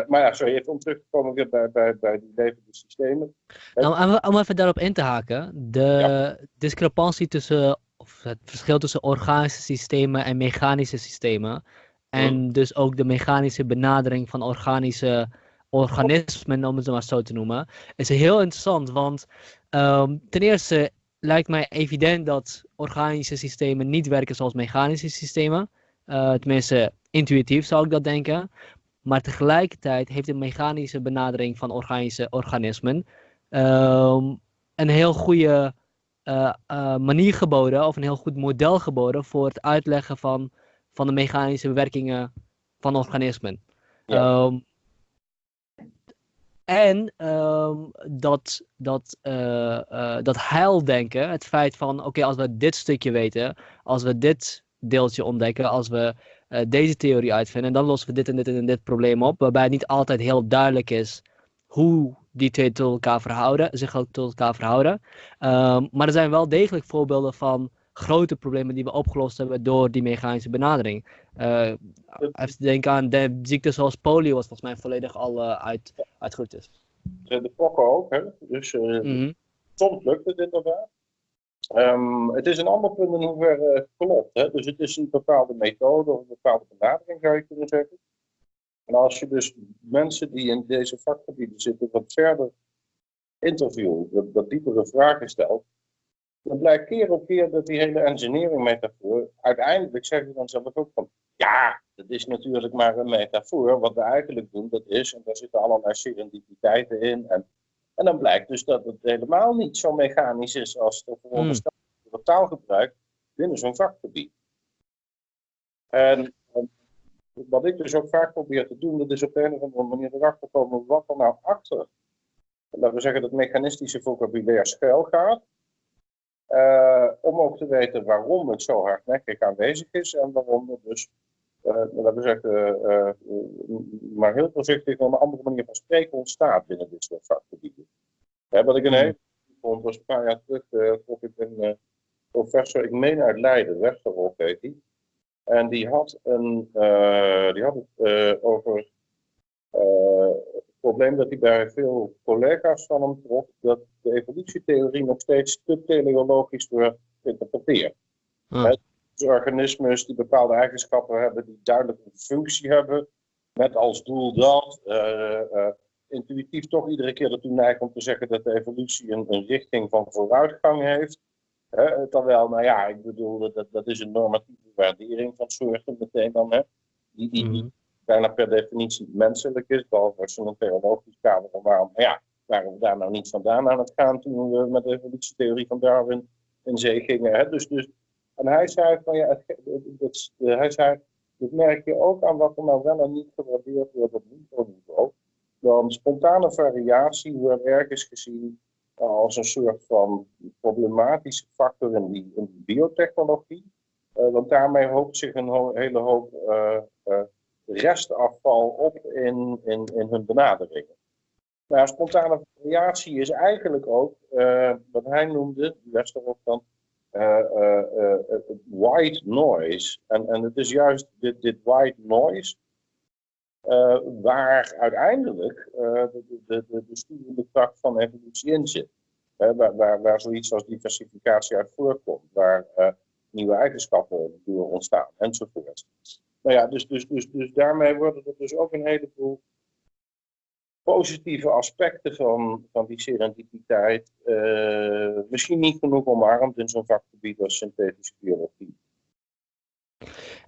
maar ja, sorry, even om terug te komen weer bij, bij, bij die levende systemen. Nou, om even daarop in te haken, de discrepantie tussen, of het verschil tussen organische systemen en mechanische systemen, en dus ook de mechanische benadering van organische organismen, om het maar zo te noemen, is heel interessant, want um, ten eerste lijkt mij evident dat organische systemen niet werken zoals mechanische systemen. Uh, tenminste, intuïtief zou ik dat denken. Maar tegelijkertijd heeft de mechanische benadering van organische organismen ehm, een heel goede uh, uh, manier geboden, of een heel goed model geboden voor het uitleggen van, van de mechanische werkingen van organismen. Ja. Um, en um, dat, dat, uh, uh, dat heildenken, het feit van, oké, okay, als we dit stukje weten, als we dit deeltje ontdekken, als we deze theorie uitvinden, dan lossen we dit en dit en dit probleem op, waarbij het niet altijd heel duidelijk is hoe die twee tot elkaar verhouden, zich ook tot elkaar verhouden. Um, maar er zijn wel degelijk voorbeelden van grote problemen die we opgelost hebben door die mechanische benadering. Uh, even denken aan de ziekte zoals polio, was volgens mij volledig al uh, uit, uitgeroeid is. De pokken ook, hè? Dus uh, mm -hmm. soms lukt het inderdaad. Um, het is een ander punt in hoeverre het klopt. Hè? Dus het is een bepaalde methode of een bepaalde benadering, zou je kunnen zeggen. En als je dus mensen die in deze vakgebieden zitten wat verder interviewt, wat, wat diepere vragen stelt, dan blijkt keer op keer dat die hele engineering metafoor, uiteindelijk zeggen ze dan zelf ook van, ja, dat is natuurlijk maar een metafoor. Wat we eigenlijk doen, dat is, en daar zitten allerlei serendipiteiten in. En, en dan blijkt dus dat het helemaal niet zo mechanisch is als de veronderstelde hmm. taalgebruik binnen zo'n vakgebied. En, en, wat ik dus ook vaak probeer te doen, dat is op de een of andere manier erachter komen wat er nou achter, laten we zeggen, dat mechanistische vocabulaire schuil gaat. Uh, om ook te weten waarom het zo hardnekkig aanwezig is en waarom er dus, uh, laten we zeggen, uh, maar heel voorzichtig een andere manier van spreken ontstaat binnen dit soort vakgebieden. wat ik een hmm. hele vond, was een paar jaar terug, of ik een professor, ik meen uit Leiden, Westerhof heet die. En die had, een, die had het over probleem dat hij bij veel collega's van hem trof, dat de evolutietheorie nog steeds te teleologisch wordt geïnterpreteerd. Ah. Dus organismen die bepaalde eigenschappen hebben, die duidelijk een functie hebben, met als doel dat, intuïtief toch iedere keer ertoe neigt om te zeggen dat de evolutie een, een richting van vooruitgang heeft. Terwijl, nou ja, ik bedoel, dat, dat is een normatieve waardering van soorten meteen dan, hè, die, die, die mhm bijna per definitie menselijk is, behalve als je een theologisch kader van waarom, ja, waren we daar nou niet vandaan aan het gaan toen we met de evolutietheorie van Darwin in zee gingen. Hè? Dus, dus, en hij zei van ja, het, het, hij zei, dat merk je ook aan wat er nou wel en niet gewaardeerd wordt op microniveau. Dan spontane variatie wordt ergens gezien als een soort van problematische factor in die, in biotechnologie. Uh, want daarmee hoopt zich een hele hoop uh, restafval op in, in, in hun benaderingen. Nou, spontane variatie is eigenlijk ook wat hij noemde, Westerhof dan, white noise. En, en het is juist dit, dit white noise waar uiteindelijk de, de, de, de sturende kracht van evolutie in zit. Waar, waar, waar zoiets als diversificatie uit voorkomt, waar nieuwe eigenschappen door ontstaan enzovoort. Nou ja, dus, dus, dus, dus daarmee worden er dus ook een heleboel positieve aspecten van, van die serendipiteit uh, misschien niet genoeg omarmd in zo'n vakgebied als synthetische biologie.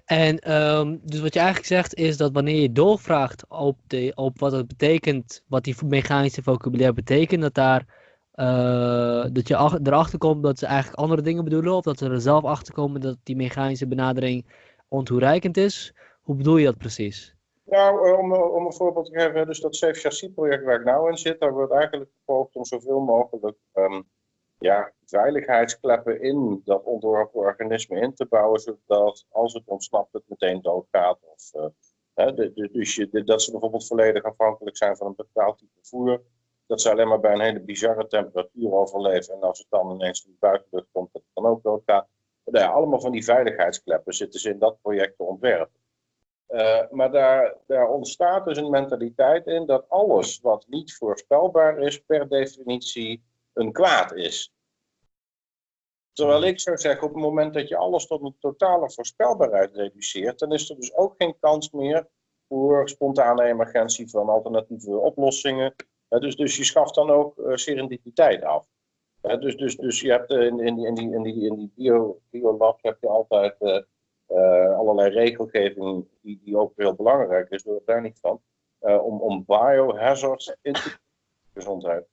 En um, dus wat je eigenlijk zegt is dat wanneer je doorvraagt op, de, op wat het betekent, wat die mechanische vocabulaire betekent, dat, daar, uh, dat je erachter komt dat ze eigenlijk andere dingen bedoelen, of dat ze er zelf achter komen dat die mechanische benadering ontoereikend is. Hoe bedoel je dat precies? Nou, eh, om, om een voorbeeld te geven, dus dat Safe Chassis project waar ik nou in zit, daar wordt eigenlijk gepoogd om zoveel mogelijk um, ja, veiligheidskleppen in dat ontworpen organisme in te bouwen, zodat als het ontsnapt het meteen doodgaat. Of, hè, dus je, dat ze bijvoorbeeld volledig afhankelijk zijn van een bepaald type voer. Dat ze alleen maar bij een hele bizarre temperatuur overleven. En als het dan ineens in de buitenlucht komt, dat het dan ook doodgaat. Nou allemaal van die veiligheidskleppen zitten ze in dat project te ontwerpen. Uh, maar daar, daar ontstaat dus een mentaliteit in dat alles wat niet voorspelbaar is, per definitie een kwaad is. Terwijl ik zou zeggen, op het moment dat je alles tot een totale voorspelbaarheid reduceert, dan is er dus ook geen kans meer voor spontane emergentie van alternatieve oplossingen. Dus, dus je schaft dan ook uh, serendipiteit af. dus, dus, dus je hebt in, in, die, in die, in die, in die bio, biolab heb je altijd uh, allerlei regelgeving die, die ook heel belangrijk is, door daar niet van, om, om biohazards in te gezondheid.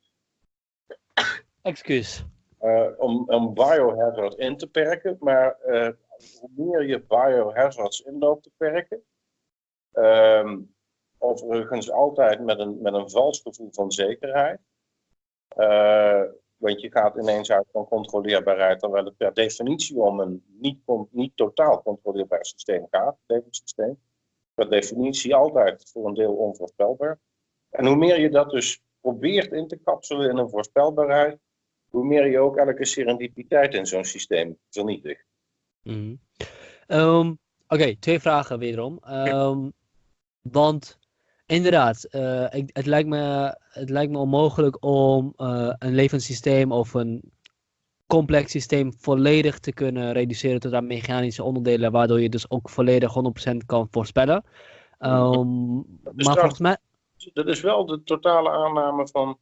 Excuus. Uh, om, om biohazard in te perken, maar uh, hoe meer je biohazards in loopt te perken, um, overigens altijd met een, met een vals gevoel van zekerheid, uh, want je gaat ineens uit van controleerbaarheid, terwijl het per definitie om een niet, niet totaal controleerbaar systeem gaat, levenssysteem. Per definitie altijd voor een deel onvoorspelbaar. En hoe meer je dat dus probeert in te kapselen in een voorspelbaarheid, hoe meer je ook elke serendipiteit in zo'n systeem vernietigt. Mm um, Oké, twee vragen wederom. Um, want inderdaad, uh, ik, het, lijkt me, het lijkt me onmogelijk om uh, een levenssysteem of een complex systeem volledig te kunnen reduceren tot aan mechanische onderdelen, waardoor je dus ook volledig 100% kan voorspellen. Um, maar volgens mij. Dat is wel de totale aanname van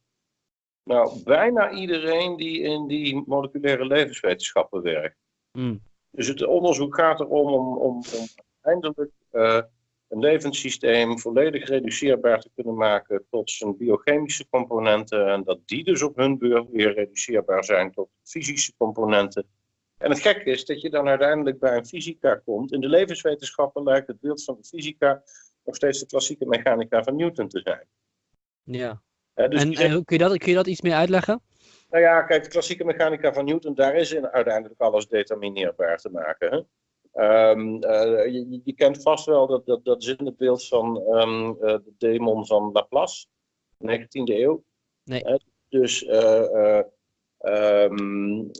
nou, bijna iedereen die in die moleculaire levenswetenschappen werkt. Mm. Dus het onderzoek gaat erom om, om, om uiteindelijk uh, een levenssysteem volledig reduceerbaar te kunnen maken tot zijn biochemische componenten. En dat die dus op hun beurt weer reduceerbaar zijn tot fysische componenten. En het gekke is dat je dan uiteindelijk bij een fysica komt. In de levenswetenschappen lijkt het beeld van de fysica nog steeds de klassieke mechanica van Newton te zijn. Ja. dus en, en kun, je dat, kun je dat iets meer uitleggen? Nou ja, kijk, de klassieke mechanica van Newton, daar is in uiteindelijk alles determineerbaar te maken. Hè? Um, uh, je, je, kent vast wel dat, dat, dat zinnebeeld van um, uh, de demon van Laplace, 19e eeuw. Nee. Uh, dus um,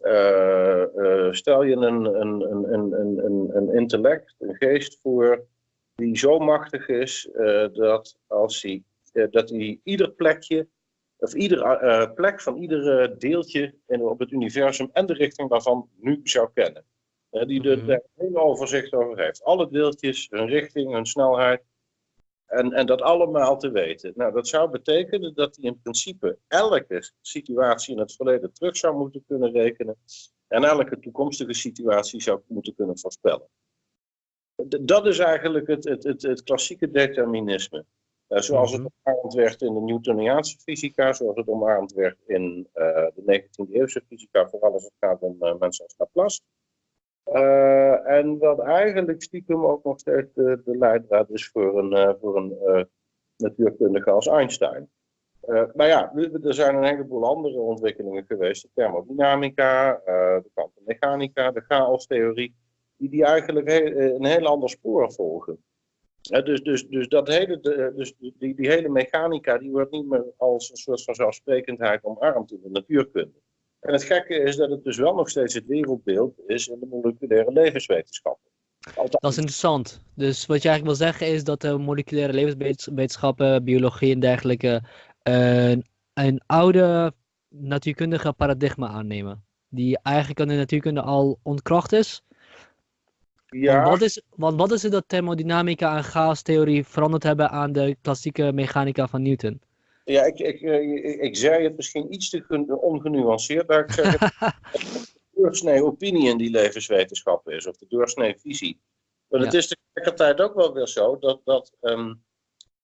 stel je een, een, een, een, een, een intellect, een geest voor, die zo machtig is dat als hij, dat hij ieder plekje of iedere plek van ieder deeltje in, op het universum en de richting daarvan nu zou kennen die er mm -hmm. hele overzicht over heeft. Alle deeltjes, hun richting, hun snelheid. En, en dat allemaal te weten. Nou, dat zou betekenen dat hij in principe elke situatie in het verleden terug zou moeten kunnen rekenen. En elke toekomstige situatie zou moeten kunnen voorspellen. Dat is eigenlijk het, het, het, het klassieke determinisme. Uh, zoals het mhm. omarmd werd in de Newtoniaanse fysica, zoals het omarmd werd in uh, de 19e eeuwse fysica, vooral als het gaat om uh, mensen als Laplace. Uh, en wat eigenlijk stiekem ook nog steeds de, leidraad is voor een, uh, voor een uh, natuurkundige als Einstein. maar ja, er zijn een heleboel andere ontwikkelingen geweest. De thermodynamica, de kwantummechanica, de chaostheorie. Die, die eigenlijk een heel ander spoor volgen. dus, dus, dus, dat hele, dus die, die hele mechanica die wordt niet meer als een soort van zelfsprekendheid omarmd in de natuurkunde. En het gekke is dat het dus wel nog steeds het wereldbeeld is in de moleculaire levenswetenschappen. Dat is interessant. Dus wat je eigenlijk wil zeggen is dat de moleculaire levenswetenschappen, biologie en dergelijke een, een oude natuurkundige paradigma aannemen. Die eigenlijk in de natuurkunde al ontkracht is. Ja. Want wat is, want wat is het dat thermodynamica en chaostheorie veranderd hebben aan de klassieke mechanica van Newton? Ja, ik, ik, ik, ik zei het misschien iets te ongenuanceerd, maar ik zeg het de doorsnee opinie in die levenswetenschappen is, of de doorsnee visie. Maar het is tegelijkertijd ook wel weer zo dat, dat um,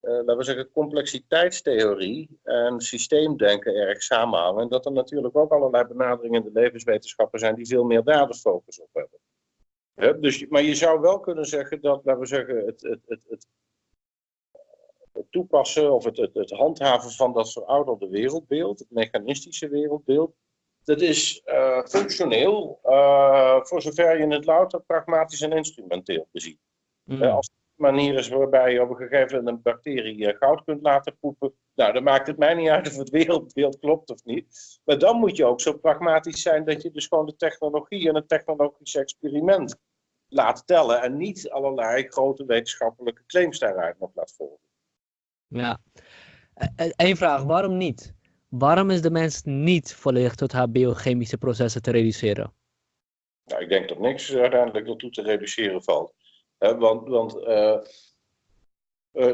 uh, laten we zeggen, complexiteitstheorie en systeemdenken erg samenhangen. En dat er natuurlijk ook allerlei benaderingen in de levenswetenschappen zijn die veel meer daar de focus op hebben. dus, maar je zou wel kunnen zeggen dat, laten we zeggen, het, het, het, het het toepassen of het, het, het, handhaven van dat verouderde wereldbeeld, het mechanistische wereldbeeld, dat is uh, functioneel, uh, voor zover je het louter pragmatisch en instrumenteel beziet. Mm. als het een manier is waarbij je op een gegeven moment een bacterie goud kunt laten poepen, nou, dan maakt het mij niet uit of het wereldbeeld klopt of niet. Maar dan moet je ook zo pragmatisch zijn dat je dus gewoon de technologie en het technologisch experiment laat tellen en niet allerlei grote wetenschappelijke claims daaruit nog laat volgen. Ja, Eén e, vraag, waarom niet? Waarom is de mens niet volledig tot haar biochemische processen te reduceren? Nou, ik denk dat niks uiteindelijk ertoe te reduceren valt. want want uh,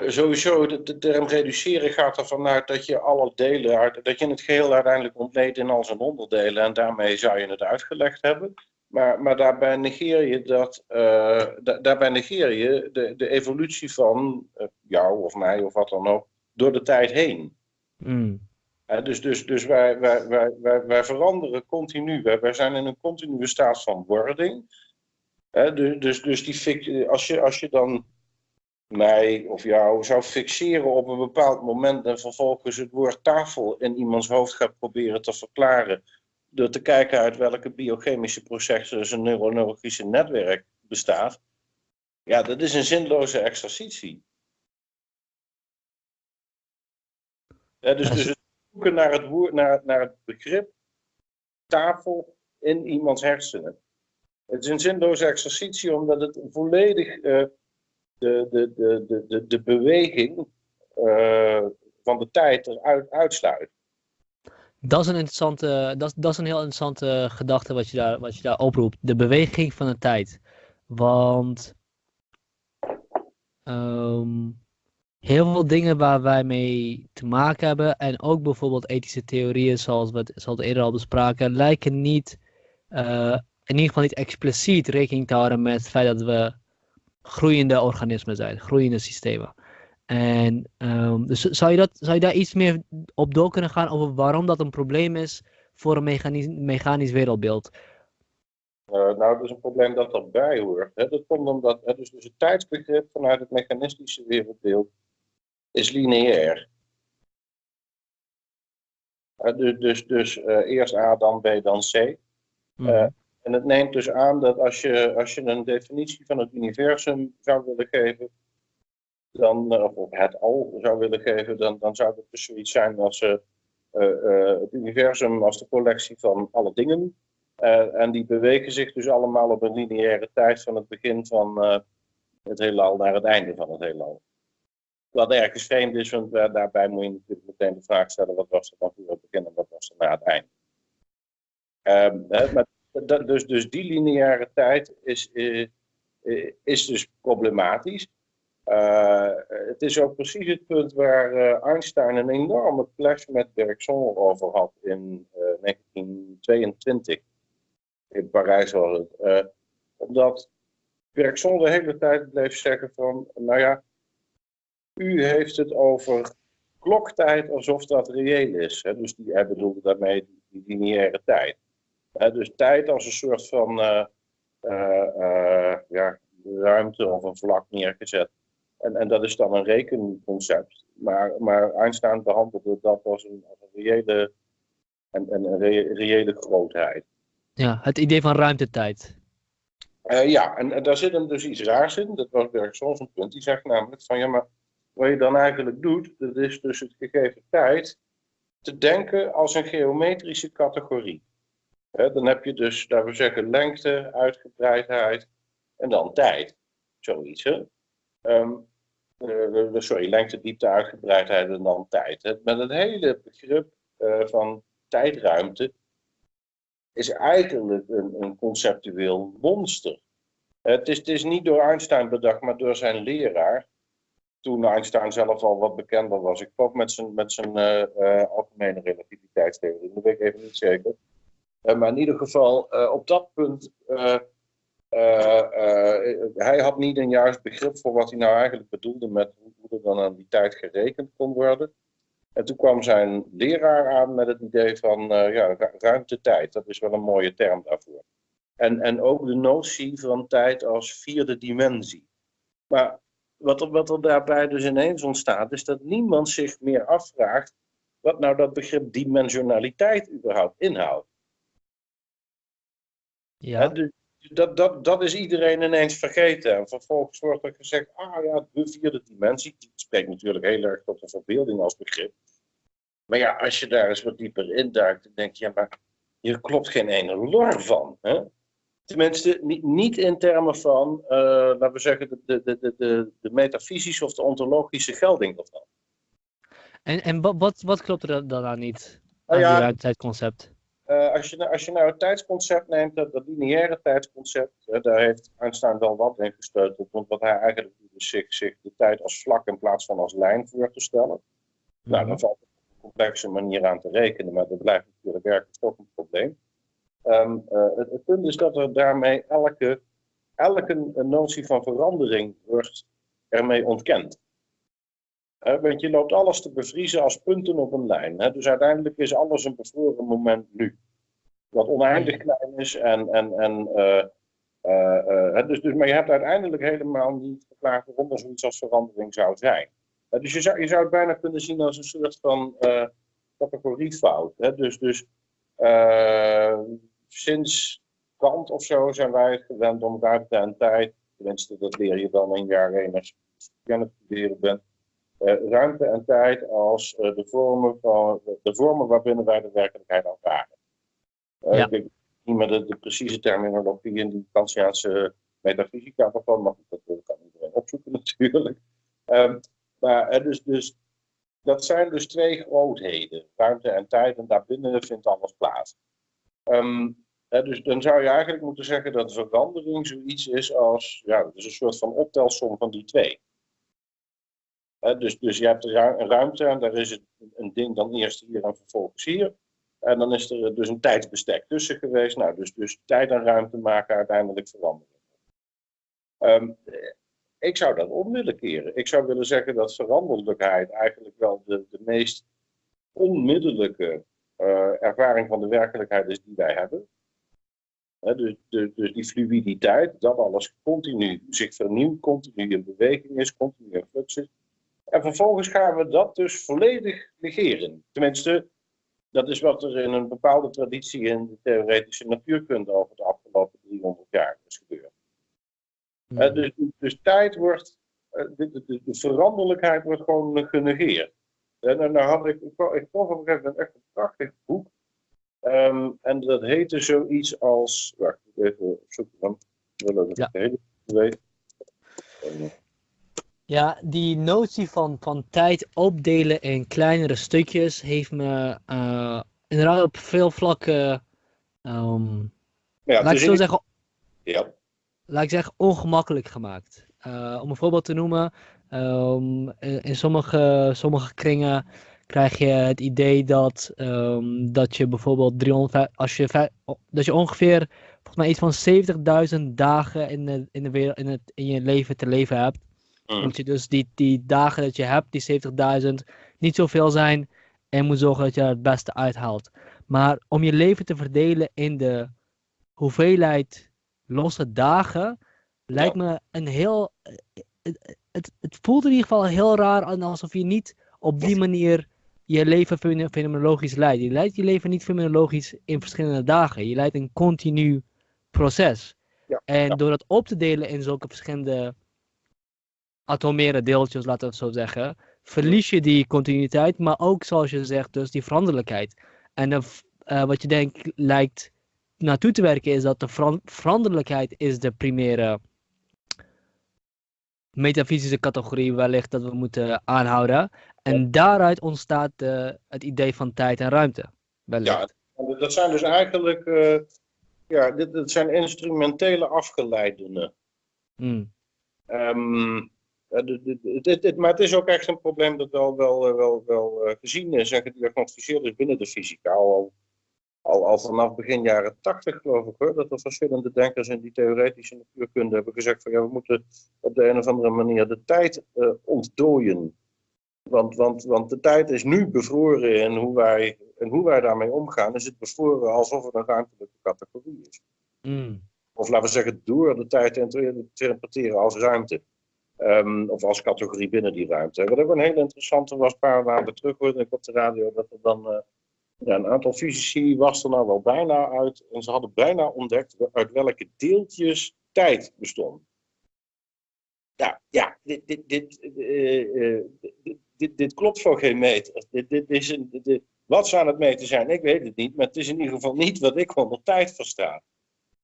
sowieso, de, de, term reduceren gaat ervan uit dat je alle delen, dat je het geheel uiteindelijk ontleedt in al zijn onderdelen en daarmee zou je het uitgelegd hebben. Maar, maar daarbij negeer je, dat, uh, daarbij negeer je de, de evolutie van jou of mij of wat dan ook door de tijd heen. Mm. dus dus, dus wij, wij, wij, wij, wij veranderen continu. Wij, wij zijn in een continue staat van wording. dus, dus, dus die, als, je, als je dan mij of jou zou fixeren op een bepaald moment en vervolgens het woord tafel in iemands hoofd gaat proberen te verklaren door te kijken uit welke biochemische processen zijn neurologische netwerk bestaat, ja, dat is een zinloze exercitie. dus, dus het zoeken naar het, woord, naar, naar het begrip tafel in iemands hersenen. Het is een zinloze exercitie omdat het volledig uh, de, de, de, de, de beweging uh, van de tijd eruit uitsluit. Dat is een interessante, dat, dat is een heel interessante gedachte wat je, daar, wat je daar oproept. De beweging van de tijd. Want um, heel veel dingen waar wij mee te maken hebben. En ook bijvoorbeeld ethische theorieën, zoals we het, eerder al bespraken, lijken niet, uh, in ieder geval niet expliciet rekening te houden met het feit dat we groeiende organismen zijn, groeiende systemen. En um, dus zou je, dat, zou je daar iets meer op door kunnen gaan over waarom dat een probleem is voor een mechanisch, mechanisch wereldbeeld? Uh, nou, dat is een probleem dat erbij hoort. Hè. Dat komt omdat hè, dus, dus het tijdsbegrip vanuit het mechanistische wereldbeeld is lineair. Uh, dus dus, dus uh, eerst A, dan B, dan C. Mm. En het neemt dus aan dat als je, als je een definitie van het universum zou willen geven, dan, eh, of het al zou willen geven, dan, dan zou het dus zoiets zijn als uh, uh, het universum als de collectie van alle dingen. en die bewegen zich dus allemaal op een lineaire tijd van het begin van het heelal naar het einde van het heelal. Wat ergens vreemd is, want daarbij moet je natuurlijk meteen de vraag stellen, wat was er dan voor het begin en wat was er na het einde. maar dus, dus die lineaire tijd is, is dus problematisch. Uh, het is ook precies het punt waar uh, Einstein een enorme clash met Bergson over had in uh, eh, 1922. In Parijs was het. omdat Bergson de hele tijd bleef zeggen van, nou ja, u heeft het over kloktijd alsof dat reëel is. Hè? Dus die, hij bedoelde daarmee die lineaire tijd. dus tijd als een soort van ja, ruimte of een vlak neergezet en, en dat is dan een rekenconcept. Maar, maar Einstein behandelde dat als een, als een reële, en, een reële grootheid. Ja, het idee van ruimtetijd. Uh, ja, en, en, daar zit hem dus iets raars in. Dat was Bergsons een punt. Die zegt namelijk van ja, maar wat je dan eigenlijk doet, dat is dus het gegeven tijd te denken als een geometrische categorie. dan heb je dus, laten we zeggen, lengte, uitgebreidheid en dan tijd. Zoiets. Hè? Um, uh, sorry, lengte, diepte, uitgebreidheid en dan tijd. Met het hele begrip uh, van tijdruimte is eigenlijk een, een conceptueel monster. Het is, het is niet door Einstein bedacht, maar door zijn leraar. Toen Einstein zelf al wat bekender was. Ik geloof met zijn, met zijn uh, algemene relativiteitstheorie, dat weet ik even niet zeker. maar in ieder geval, op dat punt hij had niet een juist begrip voor wat hij nou eigenlijk bedoelde met hoe er dan aan die tijd gerekend kon worden. En toen kwam zijn leraar aan met het idee van uh, ja, ruimte-tijd. Dat is wel een mooie term daarvoor. En, en ook de notie van tijd als vierde dimensie. Maar wat er, wat er daarbij dus ineens ontstaat, is dat niemand zich meer afvraagt wat nou dat begrip dimensionaliteit überhaupt inhoudt. Ja. dus dat, dat, dat is iedereen ineens vergeten. En vervolgens wordt er gezegd, ah ja, de vierde dimensie. Die spreekt natuurlijk heel erg tot de verbeelding als begrip. Maar ja, als je daar eens wat dieper induikt, dan denk je, ja, maar hier klopt geen ene lor van. Hè? Tenminste, niet, niet in termen van, uh, laten we zeggen, de, de, de, de, de metafysische of de ontologische gelding ervan. En, en wat, wat klopt er dan aan niet Nou aan ja. die? Eh, als, je, nou- als je nou het tijdsconcept neemt, dat, dat lineaire tijdsconcept, eh, daar heeft Einstein wel wat in gesteuteld. Want wat hij eigenlijk doet, is zich, zich de tijd als vlak in plaats van als lijn voor te stellen. Nou, dan valt op een complexe manier aan te rekenen, maar dat blijft natuurlijk werkelijk toch een probleem. Ehm, eh, het, het punt is dat er daarmee elke, elke notie van verandering wordt ermee ontkend. Want je loopt alles te bevriezen als punten op een lijn. Hè? Dus uiteindelijk is alles een bevroren moment nu. Wat oneindig klein is en. en, en eh, eh, eh, dus, dus, maar je hebt uiteindelijk helemaal niet verklaard waarom er zoiets als verandering zou zijn. Dus je zou, je zou het bijna kunnen zien als een soort van categoriefout. Hè? Dus, dus eh, sinds Kant of zo zijn wij gewend om ruimte en tijd, tenminste dat leer je dan in jaar 1 als je aan het studeren bent, ruimte en tijd als eh, de, vormen van, de vormen waarbinnen wij de werkelijkheid ervaren. Eh, Ja. Ik weet niet meer de, de precieze terminologie in die Kantiaanse metafysica van, maar dat kan iedereen opzoeken natuurlijk. Ehm, maar eh, dus, dus, dat zijn dus twee grootheden, ruimte en tijd, en daarbinnen vindt alles plaats. Ehm, eh, dus dan zou je eigenlijk moeten zeggen dat verandering zoiets is als, ja, is een soort van optelsom van die twee. Dus, dus je hebt een ru- een ruimte en daar is het, een ding dan eerst hier en vervolgens hier. En dan is er dus een tijdsbestek tussen geweest. Nou, dus, dus tijd en ruimte maken uiteindelijk verandering. Ehm, ik zou dat om willen keren. Ik zou willen zeggen dat veranderlijkheid eigenlijk wel de, de meest onmiddellijke eh, ervaring van de werkelijkheid is die wij hebben. Dus, dus, dus die fluiditeit, dat alles continu zich vernieuwt, continu in beweging is, continu in flux is. En vervolgens gaan we dat dus volledig negeren. Tenminste, dat is wat er in een bepaalde traditie in de theoretische natuurkunde over de afgelopen 300 jaar is gebeurd. Mhm. Eh, dus, dus tijd wordt, eh, de, de, de- de veranderlijkheid wordt gewoon genegeerd. En dan had ik, ik, ik kocht op een gegeven moment echt een prachtig boek. Ehm, en dat heette zoiets als, wacht, ik even opzoeken dan. Ik wil Ja. het hele weet. Ja, die notie van, van tijd opdelen in kleinere stukjes heeft me eh, inderdaad op veel vlakken, ehm, ja, laat ik zo zeggen, ja, laat ik zeggen, ongemakkelijk gemaakt. Eh, om een voorbeeld te noemen, ehm, in, sommige, sommige kringen krijg je het idee dat, ehm, dat je bijvoorbeeld 300, als je, dat je ongeveer volgens mij iets van 70.000 dagen in, de, in, de wereld, in, het, in je leven te leven hebt. Mm. Moet je dus die, die dagen dat je hebt, die 70.000, niet zoveel zijn en moet zorgen dat je er het beste uithaalt. Maar om je leven te verdelen in de hoeveelheid losse dagen, lijkt me een heel. Het, het, het voelt in ieder geval heel raar aan alsof je niet op die manier je leven fenomenologisch leidt. Je leidt je leven niet fenomenologisch in verschillende dagen. Je leidt een continu proces. Ja, En ja. door dat op te delen in zulke verschillende atomaire deeltjes, laten we het zo zeggen, verlies je die continuïteit, maar ook zoals je zegt, dus die veranderlijkheid. En de v- eh, wat je denkt lijkt naartoe te werken is dat de veran- veranderlijkheid is de primaire metafysische categorie wellicht dat we moeten aanhouden. En daaruit ontstaat eh, het idee van tijd en ruimte. Wellicht. En Dat zijn dus eigenlijk, eh, ja, dit, dit zijn instrumentele afgeleidenen. Hmm. Ehm, eh, maar het is ook echt een probleem dat wel, wel, eh, wel, wel eh, gezien is en gediagnosticeerd is binnen de fysica. Al, al, al vanaf begin jaren tachtig geloof ik hoor, dat er verschillende denkers in die theoretische natuurkunde hebben gezegd van ja, we moeten op de een of andere manier de tijd eh, ontdooien. Want, want, want de tijd is nu bevroren en hoe wij, en hoe wij daarmee omgaan is het bevroren alsof het een ruimtelijke categorie is. Hmm. Of laten we zeggen door de tijd te interpreteren als ruimte. Ehm, of als categorie binnen die ruimte. Wat ook een hele interessante was, een paar maanden terug hoorde ik op de radio, dat er dan eh, ja, een aantal fysici was er nou wel bijna uit. En ze hadden bijna ontdekt uit welke deeltjes tijd bestond. Ja, ja dit, dit, dit, uh, dit, dit, dit, klopt voor geen meter. Dit, dit is een, dit, wat zou het meten zijn? Ik weet het niet, maar het is in ieder geval niet wat ik onder tijd versta.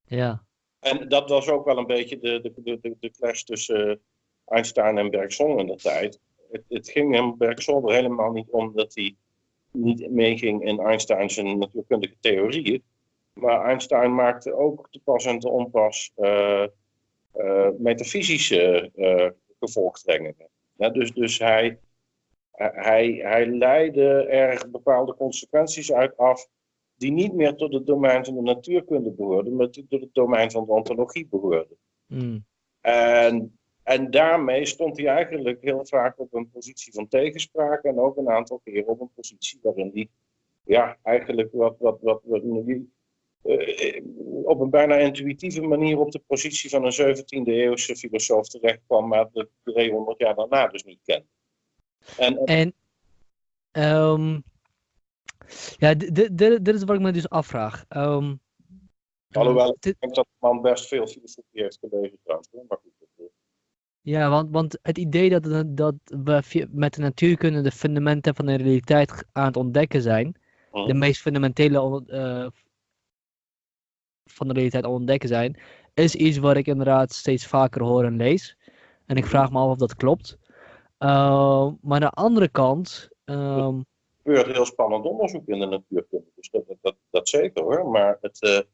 Ja. En dat was ook wel een beetje de, de, de, de clash tussen Einstein en Bergson in de tijd. Het, het ging hem Bergson er helemaal niet om dat hij niet meeging in Einstein's natuurkundige theorieën. Maar Einstein maakte ook te pas en te onpas uh, uh, metafysische uh, gevolgtrekkingen. Ja, dus dus hij, hij, hij leidde er bepaalde consequenties uit af die niet meer tot het domein van de natuurkunde behoorden, maar tot het domein van de ontologie behoorden. Mm. En en daarmee stond hij eigenlijk heel vaak op een positie van tegenspraak en ook een aantal keer op een positie waarin hij ja, eigenlijk wat, wat, wat, wat uh, op een bijna intuïtieve manier op de positie van een 17e eeuwse filosoof terecht kwam, maar de 300 jaar daarna dus niet kende. En, en um, ja, dit is wat ik me dus afvraag. Um, Alhoewel, ik denk dat de man best veel filosofie heeft gelezen trouwens, maar goed. Ja, want, want het idee dat, dat we met de natuurkunde de fundamenten van de realiteit aan het ontdekken zijn, de mhm. meest fundamentele uh, van de realiteit ontdekken zijn, is iets wat ik inderdaad steeds vaker hoor en lees. En ik vraag me af of dat klopt. Uh, maar aan de andere kant. Um... Er gebeurt heel spannend onderzoek in de natuurkunde, dus dat, dat, dat, zeker hoor. Maar het,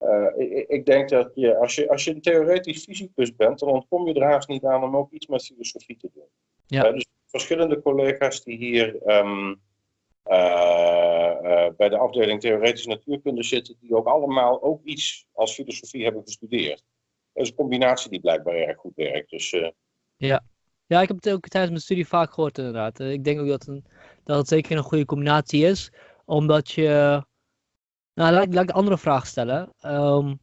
uh, uh, ik, ik, denk dat je als, je, als je een theoretisch fysicus bent, dan ontkom je er haast niet aan om ook iets met filosofie te doen. Ja. Uh, dus verschillende collega's die hier um, uh, bij de afdeling theoretische natuurkunde zitten, die ook allemaal ook iets als filosofie hebben gestudeerd. Dat is een combinatie die blijkbaar erg goed werkt. Dus, ja. ja, ik heb het ook tijdens mijn studie vaak gehoord inderdaad. Ik denk ook dat, een, dat het zeker een goede combinatie is, omdat je nou, laat, ik de andere vraag stellen. Um,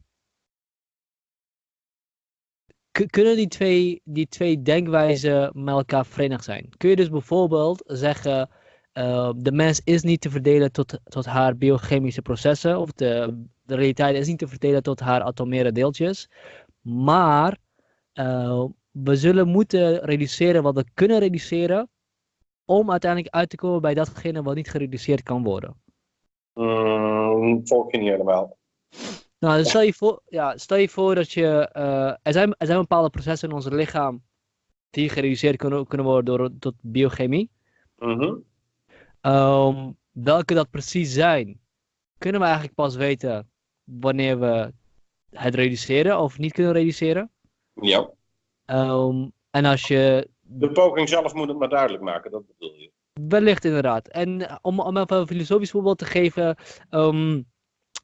kunnen die twee, die twee denkwijzen met elkaar verenigd zijn? Kun je dus bijvoorbeeld zeggen, uh, de mens is niet te verdelen tot, tot haar biochemische processen, of de, de realiteit is niet te verdelen tot haar atomaire deeltjes, maar uh, we zullen moeten reduceren wat we kunnen reduceren, om uiteindelijk uit te komen bij datgene wat niet gereduceerd kan worden. Um, volg je niet helemaal. Nou, stel je voor, ja, stel je voor dat je. Uh, er, zijn, er zijn bepaalde processen in ons lichaam die gereduceerd kunnen, kunnen worden door, tot biochemie. Mm um, welke dat precies zijn, kunnen we eigenlijk pas weten wanneer we het reduceren of niet kunnen reduceren. Ja. Um, en als je. De poging zelf moet het maar duidelijk maken, dat bedoel je. Wellicht inderdaad. En eh, om, om even een filosofisch voorbeeld te geven. Um,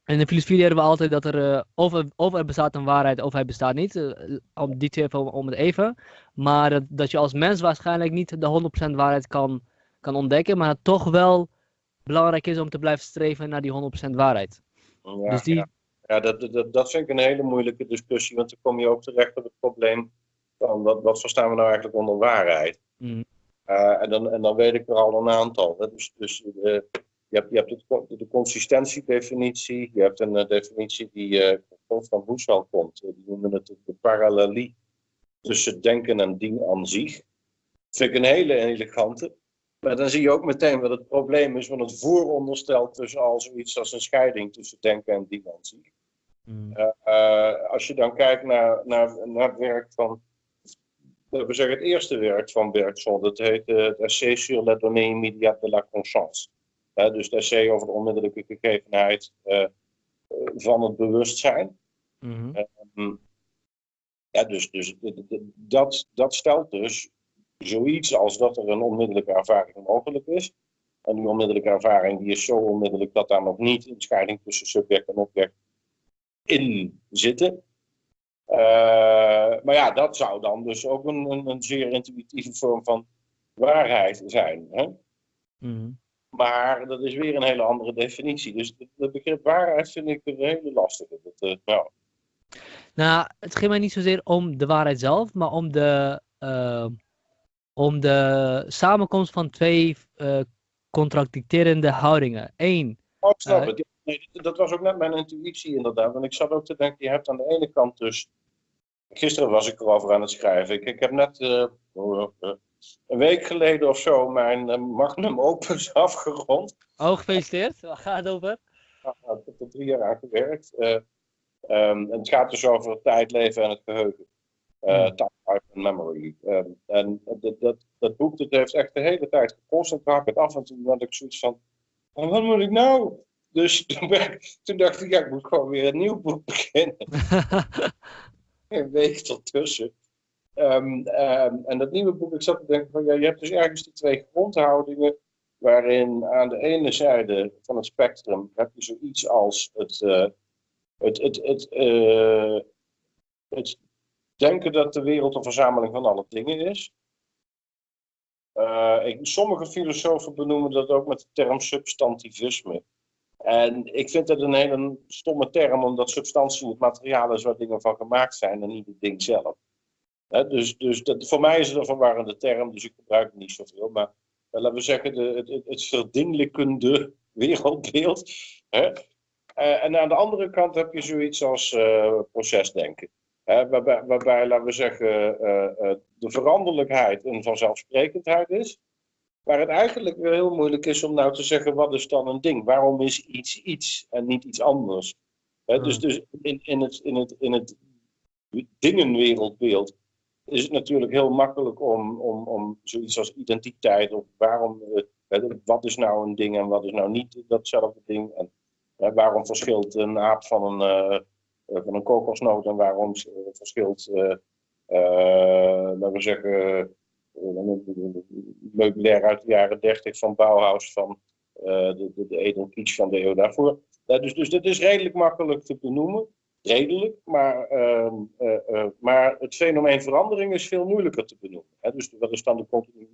in de filosofie leren we altijd dat er uh, of, of, er bestaat een waarheid of hij bestaat niet. Uh, om die twee even om, om, het even. Maar dat, dat je als mens waarschijnlijk niet de 100% waarheid kan, kan ontdekken. Maar het toch wel belangrijk is om te blijven streven naar die 100% waarheid. Ja, dus die... ja. ja dat, dat, dat vind ik een hele moeilijke discussie. Want dan kom je ook terecht op het probleem van wat, wat verstaan we nou eigenlijk onder waarheid. Mm. Uh, en, dan, en dan weet ik er al een aantal. Hè. Dus, dus uh, je hebt, je hebt de, de consistentiedefinitie, je hebt een uh, definitie die van Husserl komt. die noemen het de parallelie tussen denken en dien aan zich. Dat vind ik een hele elegante. Maar dan zie je ook meteen wat het probleem is van het vooronderstel tussen al zoiets als een scheiding tussen denken en dien aan zich. Mm. als je dan kijkt naar, naar, naar het werk van we zeggen het eerste werk van Bergson, dat heet uh, het essai sur la donnée immédiate de la conscience. dus het essay over de onmiddellijke gegevenheid uh, van het bewustzijn. Mm -hmm. ja, dus, dus dat, dat stelt dus zoiets als dat er een onmiddellijke ervaring mogelijk is. En die onmiddellijke ervaring die is zo onmiddellijk dat daar nog niet een scheiding tussen subject en object in zitten. Uh, maar ja, dat zou dan dus ook een, een, een zeer intuïtieve vorm van waarheid zijn. Hè? Mm. Maar dat is weer een hele andere definitie. Dus het begrip waarheid vind ik een hele lastige. Dat, nou. nou, het ging mij niet zozeer om de waarheid zelf, maar om de, ehm, om de samenkomst van twee uh, contradicterende houdingen. Eén. Oh, het. Nee, dat was ook net mijn intuïtie inderdaad. Want ik zat ook te denken, je hebt aan de ene kant dus... Gisteren was ik erover aan het schrijven. Ik, ik heb net uh, een week geleden of zo mijn uh, magnum opus afgerond. Oh, gefeliciteerd. Waar gaat het over? Ja, ik heb er drie jaar aan gewerkt. Uh, um, het gaat dus over het tijdleven en het geheugen. Uh, time, life and memory. Um, en dat, dat, dat boek dat heeft echt de hele tijd gekost. En toen ik af en toe had ik zoiets van, wat moet ik nou? Dus toen, dacht ik, ja, ik moet gewoon weer een nieuw boek beginnen. een week ertussen. Um, um, en dat nieuwe boek, ik zat te denken van, ja, je hebt dus ergens die twee grondhoudingen, waarin aan de ene zijde van het spectrum heb je zoiets als het, uh, het, het, het, uh, het denken dat de wereld een verzameling van alle dingen is. Uh, ik, sommige filosofen benoemen dat ook met de term substantivisme. En ik vind dat een hele stomme term, omdat substantie het materiaal is waar dingen van gemaakt zijn en niet het ding zelf. dus dus dat, voor mij is het een verwarrende term, dus ik gebruik het niet zoveel. Maar laten we zeggen, de, het, het wereldbeeld. Uh, en aan de andere kant heb je zoiets als uh, procesdenken. Hè? Waarbij, waarbij, laten we zeggen, uh, de veranderlijkheid een vanzelfsprekendheid is. Waar het eigenlijk weer heel moeilijk is om nou te zeggen, wat is dan een ding? Waarom is iets iets en niet iets anders? Hè? Dus, dus in, in, het, in, het, in het dingenwereldbeeld is het natuurlijk heel makkelijk om, om, om zoiets als identiteit, of waarom, wat is nou een ding en wat is nou niet datzelfde ding? En waarom verschilt een aap van een, van een kokosnoot en waarom verschilt, uh, laten we zeggen, meubilair uit de jaren 30 van Bauhaus van de, de, de Edelkitsch van de eeuw daarvoor. dus, dus dat is redelijk makkelijk te benoemen. Redelijk, maar, uh, maar het fenomeen verandering is veel moeilijker te benoemen. Hè? Dus wat is dan de continu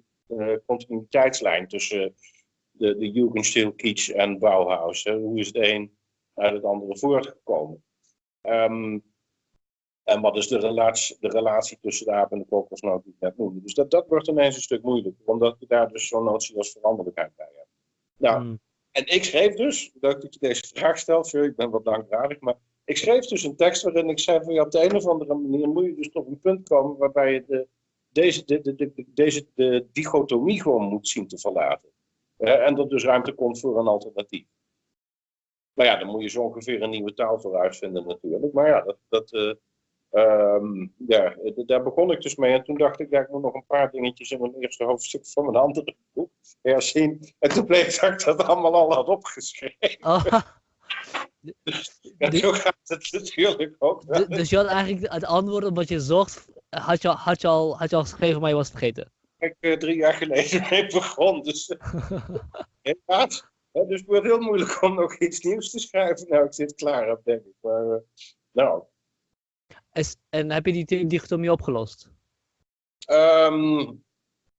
continuïteitslijn tussen de, de Jugendstil, Kitsch en Bauhaus. Hè? Hoe is het een uit het andere voortgekomen? Um, en wat is de relatie, de relatie tussen de aap en de kokosnoot die ik net noemde? Dus dat, dat wordt ineens een stuk moeilijker, omdat je daar dus zo'n notie als veranderlijkheid bij hebt. Nou, mm. en ik schreef dus, dat ik deze vraag stel, ik ben wat dankbaardig, maar ik schreef dus een tekst waarin ik zei van ja, op de een of andere manier moet je dus tot een punt komen waarbij je de, deze, de, de, de, deze de dichotomie gewoon moet zien te verlaten. Uh, en dat dus ruimte komt voor een alternatief. Nou ja, dan moet je zo ongeveer een nieuwe taal voor uitvinden natuurlijk. Maar ja, dat, dat, uh, um, ja, daar begon ik dus mee. En toen dacht ik, ja, ik moet nog een paar dingetjes in mijn eerste hoofdstuk van mijn andere boek herzien. En toen bleek dat ik dat allemaal al had opgeschreven. Oh. ja, zo gaat het natuurlijk ook. Dus je had eigenlijk het antwoord op wat je zocht, had je, had je, al, had je al geschreven, maar je was het vergeten? Ik uh, drie jaar geleden mee begon. Dus, helaas. Ja, dus het wordt heel moeilijk om nog iets nieuws te schrijven. Nou, ik zit klaar op, denk ik. Maar, uh, nou. Is, en heb je die dichotomie opgelost? Um,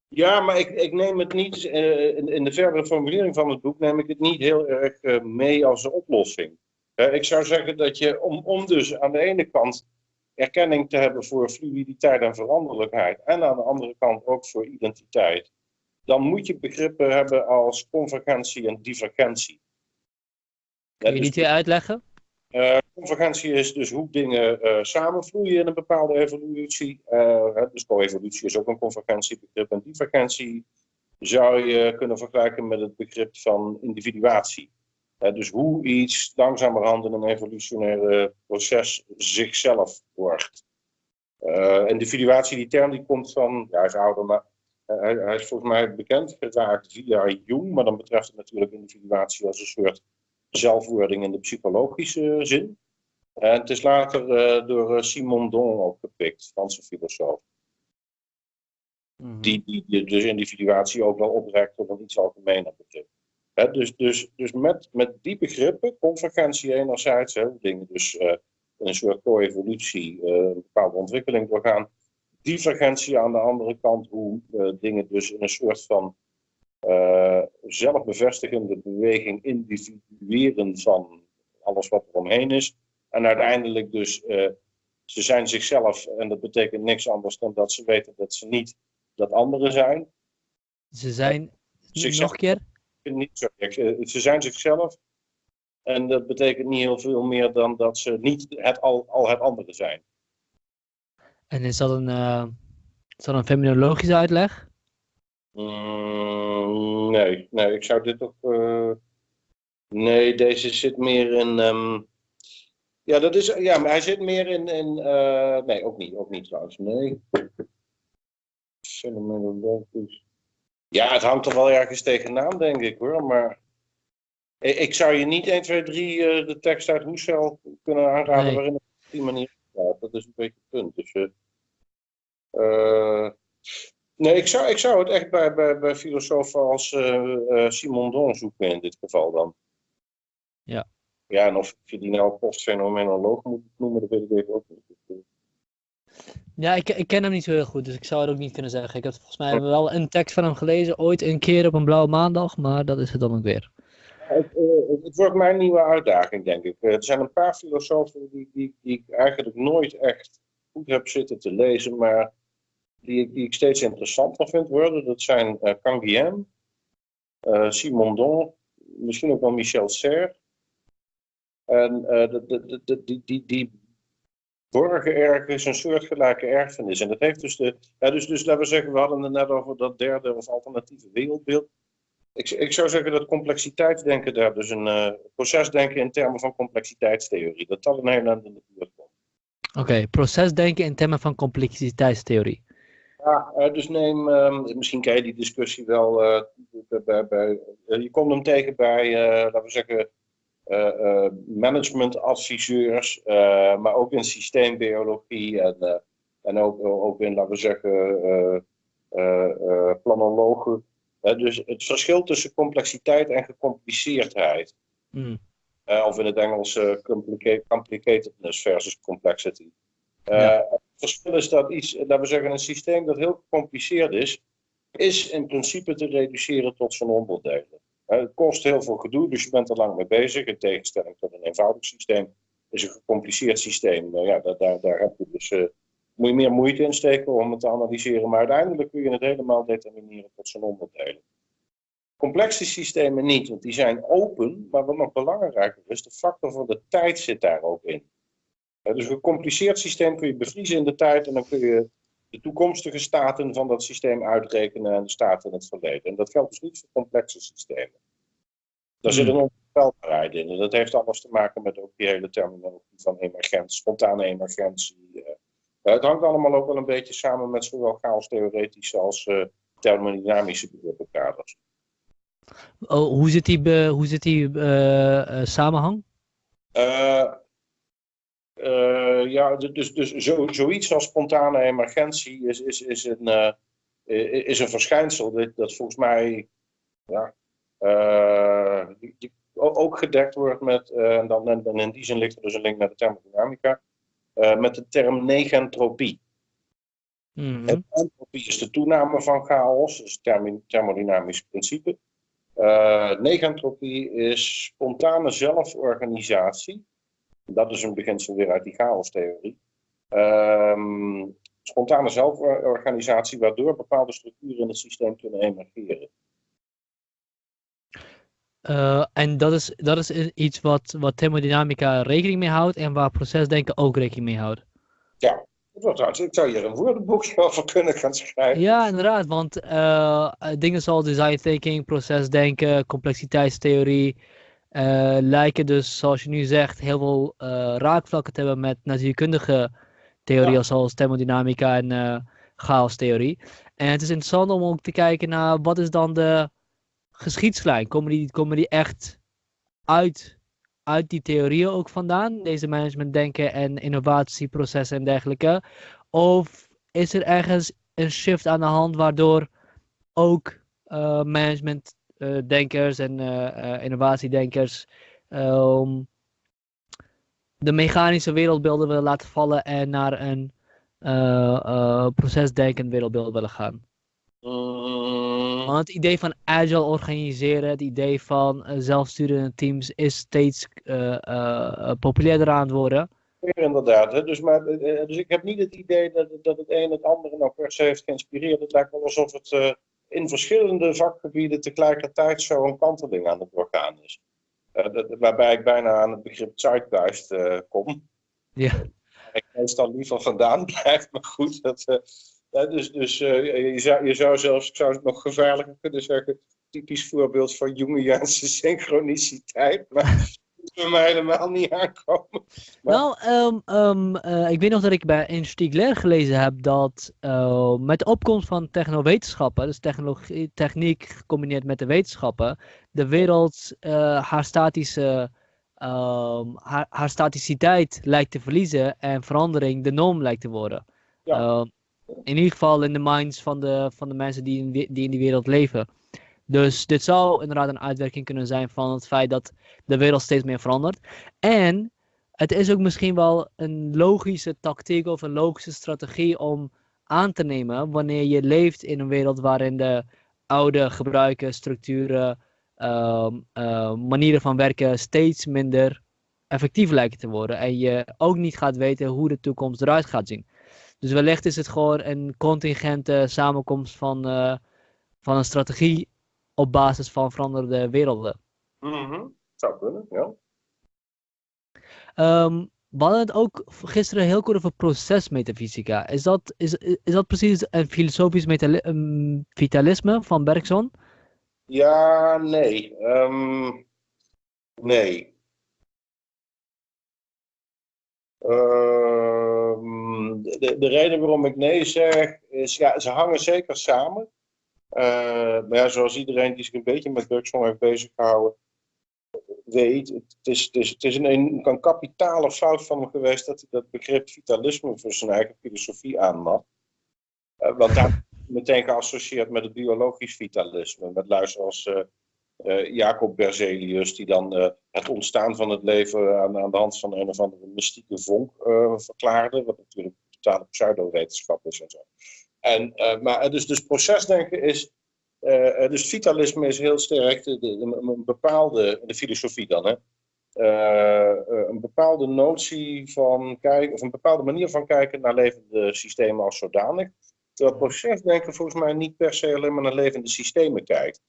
ja, maar ik, ik neem het niet, uh, in, in, de verdere formulering van het boek, neem ik het niet heel erg uh, mee als een oplossing. Ik zou zeggen dat je, om, om dus aan de ene kant erkenning te hebben voor fluiditeit en veranderlijkheid, en aan de andere kant ook voor identiteit, dan moet je begrippen hebben als convergentie en divergentie. Kun je dus, niet uitleggen? Uh, convergentie is dus hoe dingen uh, samenvloeien in een bepaalde evolutie. Uh, dus co-evolutie is ook een convergentiebegrip. En divergentie zou je kunnen vergelijken met het begrip van individuatie. dus hoe iets langzamerhand in een evolutionaire proces zichzelf wordt. individuatie, die term die komt van, ja is ouder, maar hij, hij, is volgens mij bekend geraakt via Jung, maar dan betreft het natuurlijk individuatie als een soort zelfwording in de psychologische zin. En het is later uh, door eh, Simon Don opgepikt, Franse filosoof. Mm die, die, die, dus individuatie ook wel oprekt tot een iets algemener begrip. He, dus dus, dus met, met die begrippen, convergentie enerzijds, dingen dus uh, een soort co-evolutie, uh, een bepaalde ontwikkeling doorgaan. Divergentie aan de andere kant, hoe dingen dus in een soort van uh, zelfbevestigende beweging individueren van alles wat er omheen is. En uiteindelijk dus uh, ze zijn zichzelf en dat betekent niks anders dan dat ze weten dat ze niet dat anderen zijn. Ze zijn, nog een keer? Niet, sorry, ze zijn zichzelf en dat betekent niet heel veel meer dan dat ze niet het, al, al het andere zijn. En is dat een, uh, is dat een feminologische uitleg? Mm, nee, nee, ik zou dit ook. Uh, nee, deze zit meer in. Um, ja, dat is, ja, maar hij zit meer in. in uh, nee, ook niet, ook niet trouwens. Nee. Fenomenologisch. Ja, het hangt er wel ergens tegenaan, denk ik hoor. Maar ik zou je niet 1, 2, 3 uh, de tekst uit Hoesel kunnen aanraden nee. waarin op die manier gaat. Dat is een beetje het punt. Dus, uh, nee, ik zou, ik zou het echt bij, bij, bij filosofen als uh, Simon Don zoeken in dit geval dan. Ja. Ja, en of je die nou postfenomenoloog moet noemen, dat weet ik even ook niet. Ja, ik, ik ken hem niet zo heel goed, dus ik zou het ook niet kunnen zeggen. Ik heb volgens mij wel een tekst van hem gelezen, ooit een keer op een blauwe maandag, maar dat is het dan ook weer. Het, uh, het wordt mijn nieuwe uitdaging, denk ik. er zijn een paar filosofen die, die, die ik eigenlijk nooit echt goed heb zitten te lezen, maar die, die ik steeds interessanter vind worden. Dat zijn uh, Simon Don, misschien ook wel Michel Serre. En de, die, die, die borgen ergens een soortgelijke erfenis. En dat heeft dus de. Ja, dus, dus laten we zeggen, we hadden het net over dat derde of alternatieve wereldbeeld. Ik, ik zou zeggen dat complexiteitsdenken daar, dus een uh, procesdenken in termen van complexiteitstheorie, dat dat een heel eind in de buurt komt. Oké, okay, procesdenken in termen van complexiteitstheorie. Ja, uh, dus neem, uh, misschien ken je die discussie wel, uh, bij, bij, je komt hem tegen bij, laten we zeggen, managementadviseurs, maar ook in systeembiologie en, en ook, ook in, laten we zeggen, planologen dus het verschil tussen complexiteit en gecompliceerdheid. Mm. Uh, of in het Engels uh, complicatedness versus complexity. Uh, Het verschil is dat iets, laten we zeggen, een systeem dat heel gecompliceerd is, is in principe te reduceren tot zijn onderdelen. het kost heel veel gedoe, dus je bent er lang mee bezig. In tegenstelling tot een eenvoudig systeem is een gecompliceerd systeem. ja, daar, daar, daar heb je dus moet je meer moeite insteken om het te analyseren, maar uiteindelijk kun je het helemaal determineren tot zijn onderdelen. Complexe systemen niet, want die zijn open, maar wat nog belangrijker is, de factor van de tijd zit daar ook in. Dus een gecompliceerd systeem kun je bevriezen in de tijd en dan kun je de toekomstige staten van dat systeem uitrekenen en de staten in het verleden. En dat geldt dus niet voor complexe systemen. Daar zit een hmm. onvoorspelbaarheid in en dat heeft alles te maken met ook die hele terminologie van emergentie, spontane emergentie, eh, het hangt allemaal ook wel een beetje samen met zowel chaos-theoretische als uh, thermodynamische begrippenkaders. Oh, hoe zit die, hoe zit die uh, samenhang? ja, dus, dus zo, zoiets als spontane emergentie is, is, is, een, is een verschijnsel dat, dat volgens mij ja, die, die ook gedekt wordt met, en dan en in die zin ligt er dus een link met de thermodynamica, uh, met de term negentropie. Mm Entropie is de toename van chaos, dat is het thermodynamisch principe. Uh, negentropie is spontane zelforganisatie. Dat is een beginsel weer uit die chaostheorie. Uh, spontane zelforganisatie waardoor bepaalde structuren in het systeem kunnen emergeren. Uh, en dat is, dat is iets wat, wat thermodynamica rekening mee houdt en waar procesdenken ook rekening mee houdt. Ja, ik zou hier een woordenboekje over kunnen gaan schrijven. Ja, inderdaad, want uh, dingen zoals design thinking, procesdenken, complexiteitstheorie uh, lijken dus, zoals je nu zegt, heel veel raakvlakken te hebben met natuurkundige theorieën ja. zoals thermodynamica en chaostheorie. En het is interessant om ook te kijken naar wat is dan de geschiedslijn? Komen die, komen die echt uit, uit die theorieën ook vandaan? Deze managementdenken en innovatieprocessen en dergelijke? Of is er ergens een shift aan de hand waardoor ook uh, managementdenkers en uh, innovatiedenkers um, de mechanische wereldbeelden willen laten vallen en naar een procesdenkend wereldbeeld willen gaan? Want het idee van agile organiseren, het idee van uh, zelfsturende teams is steeds uh, populairder aan het worden. inderdaad. Hè? Dus, maar, eh, dus ik heb niet het idee dat, dat het een het andere nou per se heeft geïnspireerd. Het lijkt wel alsof het in verschillende vakgebieden tegelijkertijd zo een kanteling aan het doorgaan is. Dat, waarbij ik bijna aan het begrip zeitgeist kom. Ja. Ik meestal liever vandaan blijf, maar goed. Dat, dus dus je, zou, je zou zelfs, ik zou het nog gevaarlijker kunnen zeggen, typisch voorbeeld van Jungiaanse synchroniciteit. Maar bij mij helemaal niet aankomen. Nou, um, um, uh, ik weet nog dat ik bij in Stiegler gelezen heb dat uh, met de opkomst van technowetenschappen, dus technologie, techniek gecombineerd met de wetenschappen, de wereld uh, haar statische um, haar, haar, staticiteit lijkt te verliezen en verandering de norm lijkt te worden. Ja. In ieder geval in de minds van de, van de mensen die in, die in wereld leven. Dus dit zou inderdaad een uitwerking kunnen zijn van het feit dat de wereld steeds meer verandert. En het is ook misschien wel een logische tactiek of een logische strategie om aan te nemen wanneer je leeft in een wereld waarin de oude gebruiken, structuren, uh, uh, manieren van werken steeds minder effectief lijken te worden. En je ook niet gaat weten hoe de toekomst eruit gaat zien. Dus wellicht is het gewoon een contingente samenkomst van, uh, van een strategie op basis van veranderde werelden. Mm Zou kunnen, ja. Um, we hadden het ook gisteren heel kort over procesmetafysica. Is dat, is, is dat precies een filosofisch um, vitalisme van Bergson? Ja, nee. Um, nee. De, de reden waarom ik nee zeg, is ja, ze hangen zeker samen. Uh, maar ja, zoals iedereen die zich een beetje met Bergson heeft bezig gehouden, weet, het is, het het is een, een, kapitale fout van me geweest dat hij dat begrip vitalisme voor zijn eigen filosofie aannam. Uh, want daar meteen geassocieerd met het biologisch vitalisme, met luister als uh, Jacob Berzelius, die dan het ontstaan van het leven aan, aan, de hand van een of andere mystieke vonk verklaarde, wat natuurlijk totale pseudo-wetenschap is en zo. En, maar dus, dus procesdenken is, dus vitalisme is heel sterk de, de, een bepaalde, de filosofie dan, hè, een bepaalde notie van kijken, of een bepaalde manier van kijken naar levende systemen als zodanig. Terwijl procesdenken volgens mij niet per se alleen maar naar levende systemen kijkt.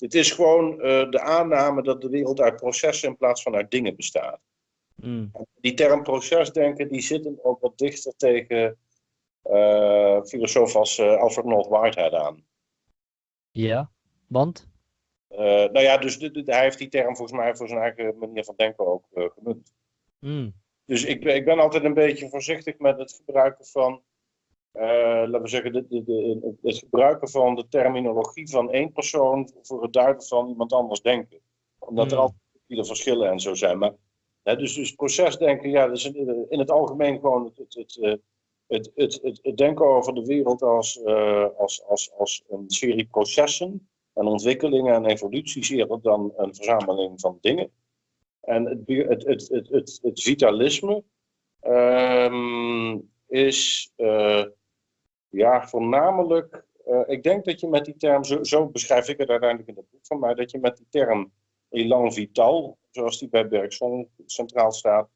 Het is gewoon de aanname dat de wereld uit processen in plaats van uit dingen bestaat. Mm. Die term procesdenken die zit hem ook wat dichter tegen uh, filosoof als uh, Alfred North Whitehead aan. Ja, want? Nou ja, dus de, de, hij heeft die term volgens mij voor zijn eigen manier van denken ook gemunt. Mm. Dus ik, ik ben altijd een beetje voorzichtig met het gebruiken van, laten we zeggen, de, de, het gebruiken van de terminologie van één persoon voor het duiden van iemand anders denken. Omdat er altijd viele verschillen en zo zijn. Maar, hè, dus, dus procesdenken, ja, dus in het algemeen gewoon het, het, het het, het, het, denken over de wereld als, uh, als, als, als een serie processen en ontwikkelingen en evoluties eerder dan een verzameling van dingen. En het, het, het, het, het, het vitalisme um, is uh, ja, voornamelijk, uh, ik denk dat je met die term, zo, zo, beschrijf ik het uiteindelijk in het boek van mij, dat je met die term elan vital, zoals die bij Bergson centraal staat,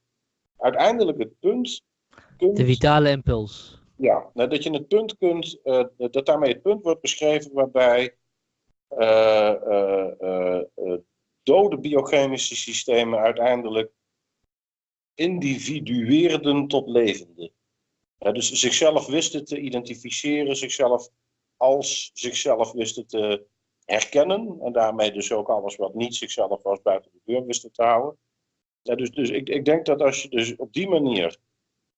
uiteindelijk het punt de vitale impuls. Ja, nou, dat je het punt kunt, uh, dat daarmee het punt wordt beschreven waarbij uh, dode biochemische systemen uiteindelijk individueerden tot levende. Dus zichzelf wisten te identificeren, zichzelf als zichzelf wisten te herkennen en daarmee dus ook alles wat niet zichzelf was buiten de deur wisten te houden. dus dus ik, ik denk dat als je dus op die manier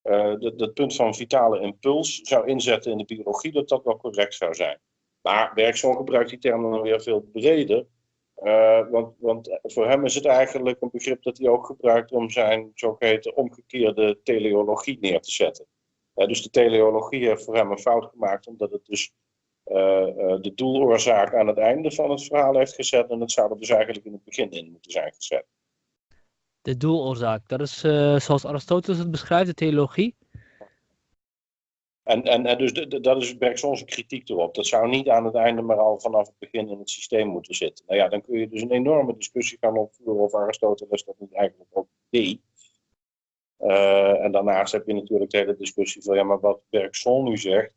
uh, dat, punt van vitale impuls zou inzetten in de biologie, dat dat wel correct zou zijn. Maar Bergson gebruikt die term dan weer veel breder. Uh, want, want, voor hem is het eigenlijk een begrip dat hij ook gebruikt om zijn zogeheten omgekeerde teleologie neer te zetten. Dus de teleologie heeft voor hem een fout gemaakt, omdat het dus de doeloorzaak aan het einde van het verhaal heeft gezet. En het zou er dus eigenlijk in het begin in moeten zijn gezet de doeloorzaak. Dat is uh, zoals Aristoteles het beschrijft, de theologie. En, en, en dus dat is Bergson's kritiek erop. Dat zou niet aan het einde, maar al vanaf het begin in het systeem moeten zitten. Nou ja, dan kun je dus een enorme discussie gaan opvoeren of Aristoteles dat niet eigenlijk ook deed. Eh, en daarnaast heb je natuurlijk de hele discussie van, ja, maar wat Bergson nu zegt,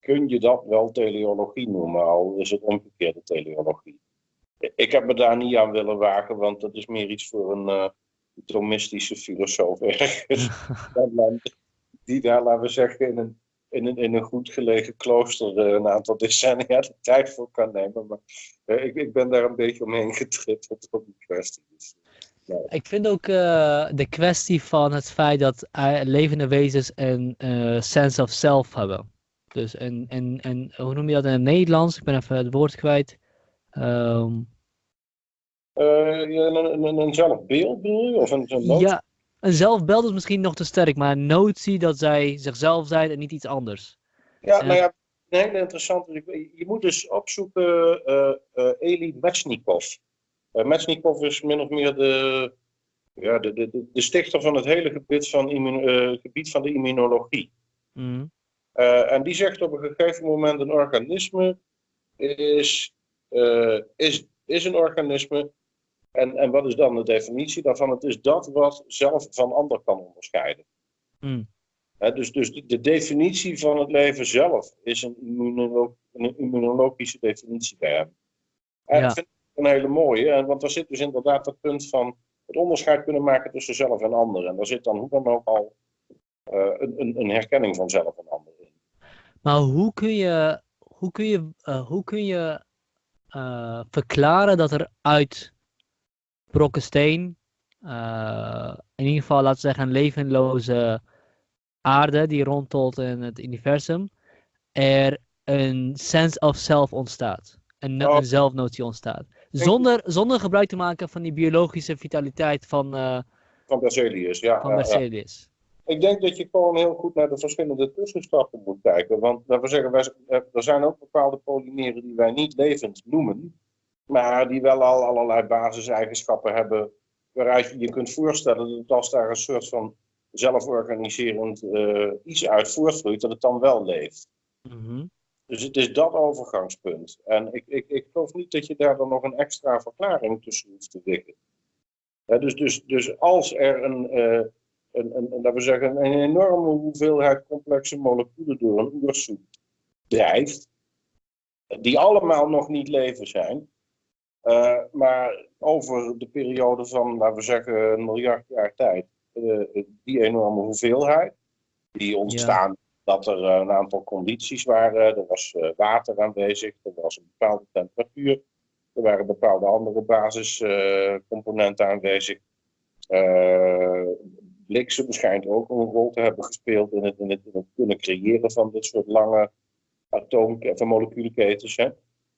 kun je dat wel teleologie noemen, al is het omgekeerde teleologie. Ik heb me daar niet aan willen wagen, want dat is meer iets voor een uh, Thomistische filosoof ergens. die daar, laten we zeggen, in een, in een, in een goed gelegen klooster uh, een aantal decennia de tijd voor kan nemen. Maar ik, ik ben daar een beetje omheen getrippeld op die kwestie. Dus, ik vind ook de kwestie van het feit dat levende wezens een sense of self hebben. Dus een, een, een, hoe noem je dat in het Nederlands? Ik ben even het woord kwijt. Um... Uh, een, een, een zelfbeeld bedoel je? Of een, een ja, een zelfbeeld is misschien nog te sterk, maar een notie dat zij zichzelf zijn en niet iets anders. Ja, nou ja, een hele interessante. Je moet dus opzoeken uh, uh, Eli Metsnikov. Uh, Metsnikov is min of meer de, ja, de, de, de stichter van het hele gebied van, immun, gebied van de immunologie. Mm. Uh, en die zegt op een gegeven moment een organisme is, is, is een organisme. En, en wat is dan de definitie daarvan? Het is dat wat zelf van ander kan onderscheiden. Mm. dus dus de, de, definitie van het leven zelf is een, immunolo een immunologische definitie bij hem. En ja. dat vind ik een hele mooie, want daar zit dus inderdaad het punt van het onderscheid kunnen maken tussen zelf en ander. En daar zit dan hoe dan ook al uh, een, een, herkenning van zelf en ander. Maar hoe kun je, hoe kun je, uh, hoe kun je uh, verklaren dat er uit brokken steen, uh, in ieder geval laten we zeggen een levenloze aarde die rondtolt in het universum, er een sense of self ontstaat. Een, oh. een zelfnotie ontstaat. Zonder, zonder gebruik te maken van die biologische vitaliteit van... van Berzelius, ja. Van Berzelius. Ik denk dat je gewoon heel goed naar de verschillende tussenstappen moet kijken. Want laten we zeggen, wij, er zijn ook bepaalde polymeren die wij niet levend noemen. Maar die wel al allerlei basiseigenschappen hebben. Waaruit je je kunt voorstellen dat als daar een soort van zelforganiserend uh, iets uit voortvloeit, dat het dan wel leeft. Mhm. Dus het is dat overgangspunt. En ik, ik, ik geloof niet dat je daar dan nog een extra verklaring tussen hoeft te wikken. dus, dus, dus als er een, uh, een, een, laten we zeggen, een enorme hoeveelheid complexe moleculen door een oersoep drijft, die allemaal nog niet leven zijn, uh, maar over de periode van, laten we zeggen, een miljard jaar tijd, uh, die enorme hoeveelheid, die ontstaan dat er een aantal condities waren. Er was uh, water aanwezig, er was een bepaalde temperatuur, er waren bepaalde andere basiscomponenten aanwezig bliksem schijnt ook een rol te hebben gespeeld in het, in het, in het kunnen creëren van dit soort lange atoom- moleculenketens. Hè?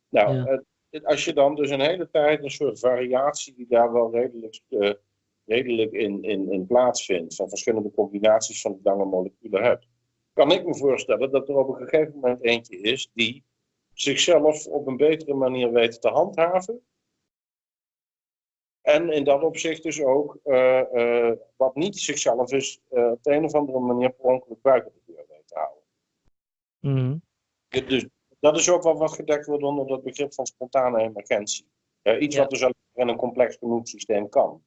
Nou, als je dan dus een hele tijd een soort variatie die daar wel redelijk, uh, redelijk in, in, in plaatsvindt, van verschillende combinaties van lange moleculen hebt, kan ik me voorstellen dat er op een gegeven moment eentje is die zichzelf op een betere manier weet te handhaven en in dat opzicht dus ook uh, uh, wat niet zichzelf is, uh, op de een of andere manier per ongeluk buiten de deur weet te houden. Mm. Dus dat is ook wel wat gedekt wordt onder dat begrip van spontane emergentie. iets wat dus alleen in een complex genoeg systeem kan.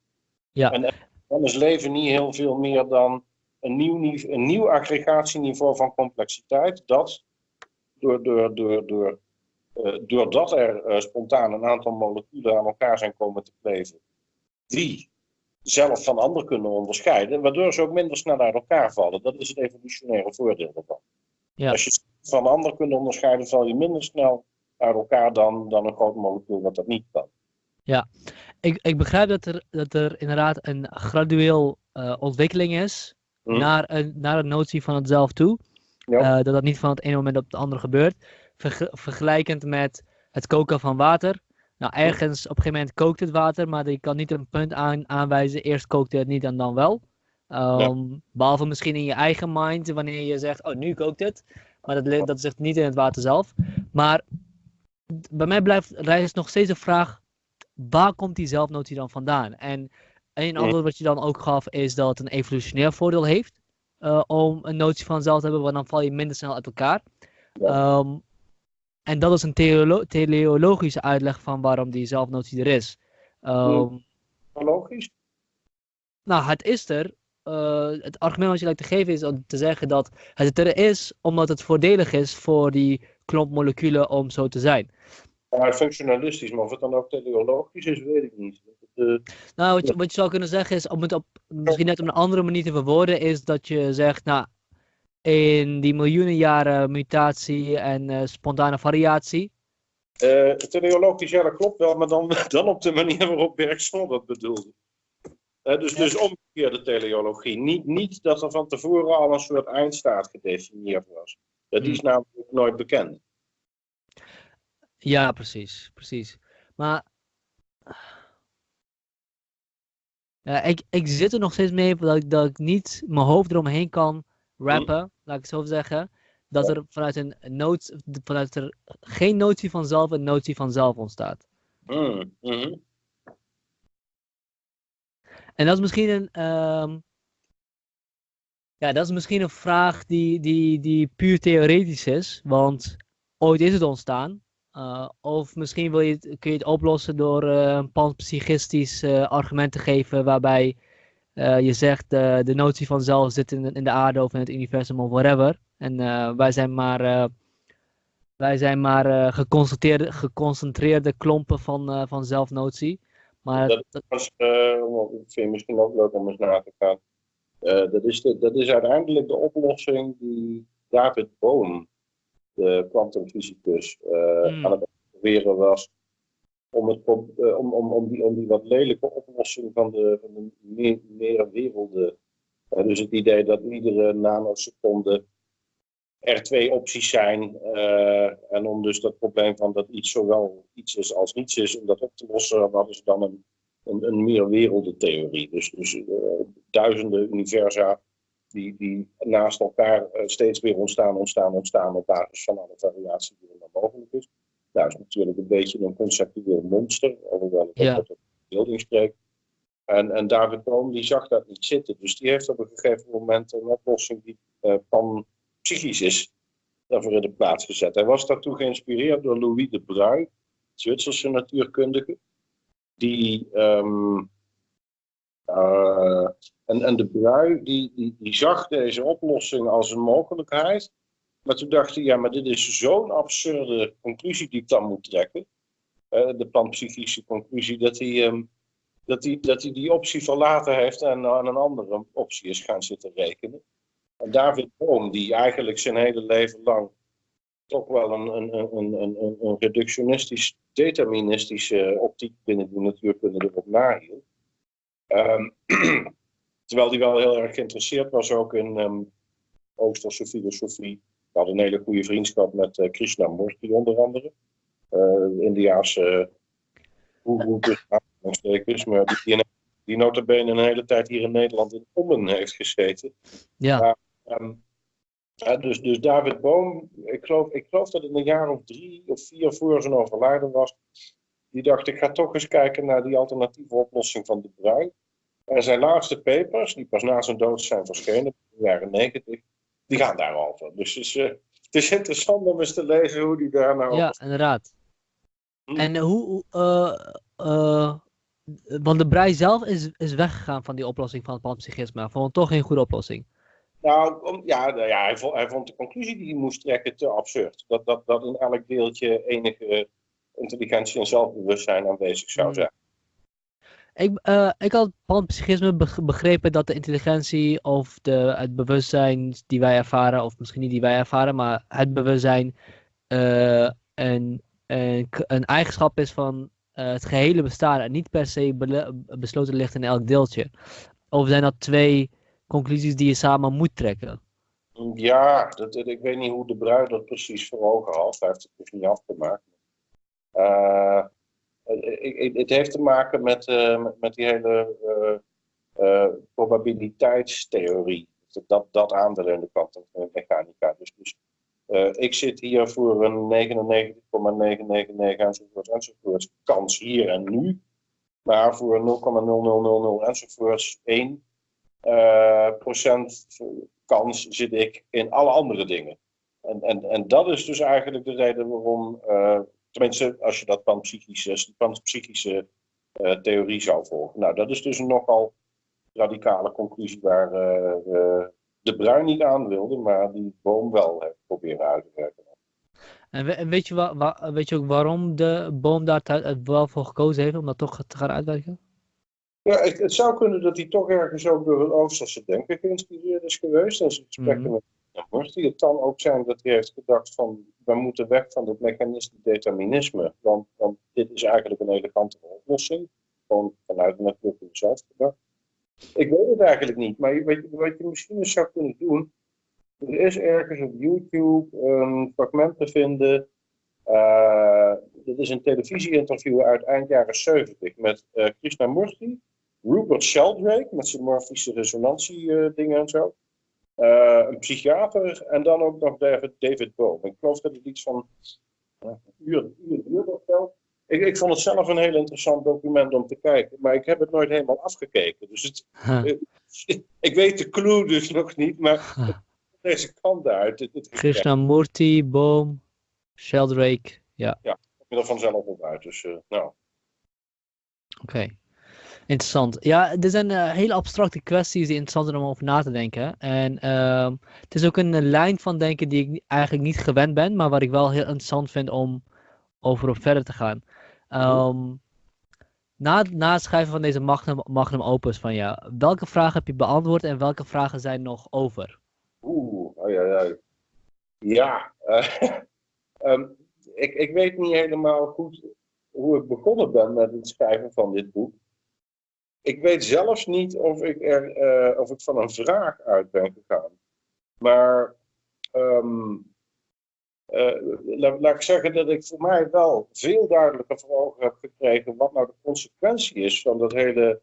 Ja. En dan is leven niet heel veel meer dan een nieuw, een nieuw aggregatieniveau van complexiteit, dat door, door, door, door uh, doordat er uh, spontaan een aantal moleculen aan elkaar zijn komen te kleven, die zelf van anderen kunnen onderscheiden, waardoor ze ook minder snel uit elkaar vallen. Dat is het evolutionaire voordeel ervan. Ja. Als je van anderen kunt onderscheiden, val je minder snel uit elkaar dan, dan een groot molecuul wat dat niet kan. Ja, ik, ik begrijp dat er, dat er inderdaad een gradueel uh, ontwikkeling is hm. naar, een, naar de notie van het zelf toe. Ja. dat dat niet van het ene moment op het andere gebeurt vergelijkend met het koken van water. Nou, ergens op een gegeven moment kookt het water, maar je kan niet een punt aan, aanwijzen. Eerst kookte het niet en dan wel. Um, Behalve misschien in je eigen mind, wanneer je zegt, oh nu kookt het. Maar dat, dat zegt niet in het water zelf. Maar bij mij blijft rijst nog steeds de vraag, waar komt die zelfnotie dan vandaan? En een antwoord wat je dan ook gaf, is dat het een evolutionair voordeel heeft. Uh, om een notie van zelf te hebben, want dan val je minder snel uit elkaar. Um, en dat is een teleologische uitleg van waarom die zelfnotie er is. Um, Logisch? Nou, het is er eh, het argument wat je lijkt te geven is om te zeggen dat het er is omdat het voordelig is voor die klomp moleculen om zo te zijn. Ja, functionalistisch, maar of het dan ook teleologisch is, weet ik niet. Nou, wat je, wat je zou kunnen zeggen is, om het op, misschien net op een andere manier te verwoorden, is dat je zegt, nou, in die miljoenen jaren mutatie en uh, spontane variatie. Uh, teleologisch, ja, dat klopt wel, maar dan, dan op de manier waarop Bergson dat bedoelde. Uh, dus, ja. dus omgekeerde teleologie. Niet, niet dat er van tevoren al een soort eindstaat gedefinieerd was. Dat is hmm. namelijk nooit bekend. Ja, precies, precies. Maar ja, ik, ik zit er nog steeds mee dat ik, dat ik niet mijn hoofd eromheen kan rappen, laat ik het zo zeggen. Dat er vanuit, een noot, vanuit er geen notie van zelf een notie van zelf ontstaat. Mm -hmm. En dat is misschien een. Um, ja, dat is misschien een vraag die, die, die puur theoretisch is. Want ooit is het ontstaan. Uh, of misschien wil je kun je het oplossen door uh, een panpsychistisch uh, argument te geven waarbij je zegt de notie van zelf zit in, in de aarde of in het universum of whatever. En wij zijn maar, wij zijn maar geconcentreerde, geconcentreerde klompen van, van zelfnotie. Maar dat, vind misschien ook leuk om eens na te gaan. dat, is dat is uiteindelijk de oplossing die David Bohm de kwantumfysicus, uh, mm. aan het proberen was om, het, uh, om, om, om, die, om die wat lelijke oplossing van de, van de meer, meer werelden. Uh, dus het idee dat iedere nanoseconde er twee opties zijn. en om dus dat probleem van dat iets zowel iets is als niets is, om dat op te lossen, hadden ze dan een, een, een meer. Dus, dus duizenden universa die, die naast elkaar uh, steeds weer ontstaan, ontstaan, ontstaan op basis van alle variatie die er dan mogelijk is. Nou, is natuurlijk een beetje een conceptueel monster, alhoewel ik ja. tot beelding spreek. En, en David Bohm die zag dat niet zitten, dus die heeft op een gegeven moment een oplossing die uh, panpsychisch is, daarvoor in de plaats gezet. Hij was daartoe geïnspireerd door Louis de Bruyne, Zwitserse natuurkundige, die um, uh, en, en de Brui die, die, die zag deze oplossing als een mogelijkheid. Maar toen dacht hij, ja, maar dit is zo'n absurde conclusie die ik dan moet trekken. Uh, de panpsychische conclusie, dat hij, um, dat, hij, dat hij die optie verlaten heeft en aan een andere optie is gaan zitten rekenen. En David Bohm, die eigenlijk zijn hele leven lang toch wel een, een, een, een, een reductionistisch, deterministische optiek binnen de natuurkunde erop nahield. Um, terwijl hij wel heel erg geïnteresseerd was ook in um, Oosterse filosofie. Hij had een hele goede vriendschap met uh, Krishnamurti onder andere. Uh, Indiaanse uh, maar die, die, die notabene een hele tijd hier in Nederland in Ommen heeft gezeten. Ja. Um, dus, dus David Boom, ik geloof, ik geloof dat het een jaar of drie of vier voor zijn overlijden was, die dacht, ik ga toch eens kijken naar die alternatieve oplossing van de bruin. En zijn laatste papers, die pas na zijn dood zijn verschenen, in de jaren negentig, die gaan daarover. Dus het is, uh, het is interessant om eens te lezen hoe die daar nou Ja, inderdaad. Hm. En hoe, uh, uh, want de Brei zelf is, is weggegaan van die oplossing van het panpsychisme. Vond het toch geen goede oplossing? Nou, om, ja, ja hij, vond, hij vond de conclusie die hij moest trekken te absurd. Dat, dat, dat in elk deeltje enige intelligentie en zelfbewustzijn aanwezig zou zijn. Ik, uh, ik had panpsychisme begrepen dat de intelligentie of de, het bewustzijn die wij ervaren, of misschien niet die wij ervaren, maar het bewustzijn uh, een, een, een, eigenschap is van uh, het gehele bestaan en niet per se besloten ligt in elk deeltje. Of zijn dat twee conclusies die je samen moet trekken? Ja, dat, ik weet niet hoe de bruid dat precies voor ogen had. Hij heeft het dus niet afgemaakt. Uh, het heeft te maken met, uh, met die hele uh, probabiliteitstheorie. Dat, dat aandeel in de kwantummechanica. Dus, dus ik zit hier voor een 99,999 enzovoort enzovoort kans hier en nu. Maar voor 0,0000 enzovoorts 1 procent kans zit ik in alle andere dingen. En, en, en dat is dus eigenlijk de reden waarom Tenminste, als je dat panpsychische, panpsychische uh, theorie zou volgen. Nou, dat is dus een nogal radicale conclusie waar uh, de bruin niet aan wilde, maar die boom wel heeft proberen uit te werken. En weet je, wa weet je ook waarom de boom daar wel voor gekozen heeft om dat toch te gaan uitwerken? Ja, het, het, zou kunnen dat hij toch ergens ook door het Oosterse denken geïnspireerd is geweest. En zijn gesprekken mm -hmm. Morty. Het kan ook zijn dat hij heeft gedacht van, we moeten weg van het mechanisme determinisme. Want, want dit is eigenlijk een elegante oplossing. Gewoon vanuit de natuurkunde zelf gedacht. Ik weet het eigenlijk niet, maar wat, wat je misschien eens zou kunnen doen. Er is ergens op YouTube een fragment te vinden. Uh, dit is een televisieinterview uit eind jaren 70 met uh, Krishnamurti, Rupert Sheldrake met zijn morfische resonantie dingen en zo. Een psychiater en dan ook nog David, David Bohm. Ik geloof dat het iets van een uur, uur, uur of zo. Ik, ik vond het zelf een heel interessant document om te kijken, maar ik heb het nooit helemaal afgekeken. Dus het, huh. ik weet de clue dus nog niet, maar huh. deze kant uit. Het, het Krishnamurti, Boom, Sheldrake, ja. Ja, ik ben er vanzelf op uit, dus uh, nou. Oké. Okay. Interessant. Ja, er zijn uh, hele abstracte kwesties die interessant zijn om over na te denken. En uh, het is ook een lijn van denken die ik eigenlijk niet gewend ben, maar wat ik wel heel interessant vind om over op verder te gaan. Um, na, na het schrijven van deze magnum, magnum opus van jou, welke vragen heb je beantwoord en welke vragen zijn nog over? Oeh, oh ja, ja. Ja, uh, um, ik, ik weet niet helemaal goed hoe ik begonnen ben met het schrijven van dit boek. Ik weet zelfs niet of ik, er, uh, of ik van een vraag uit ben gegaan. Maar um, uh, laat, ik zeggen dat ik voor mij wel veel duidelijker voor ogen heb gekregen wat nou de consequentie is van dat hele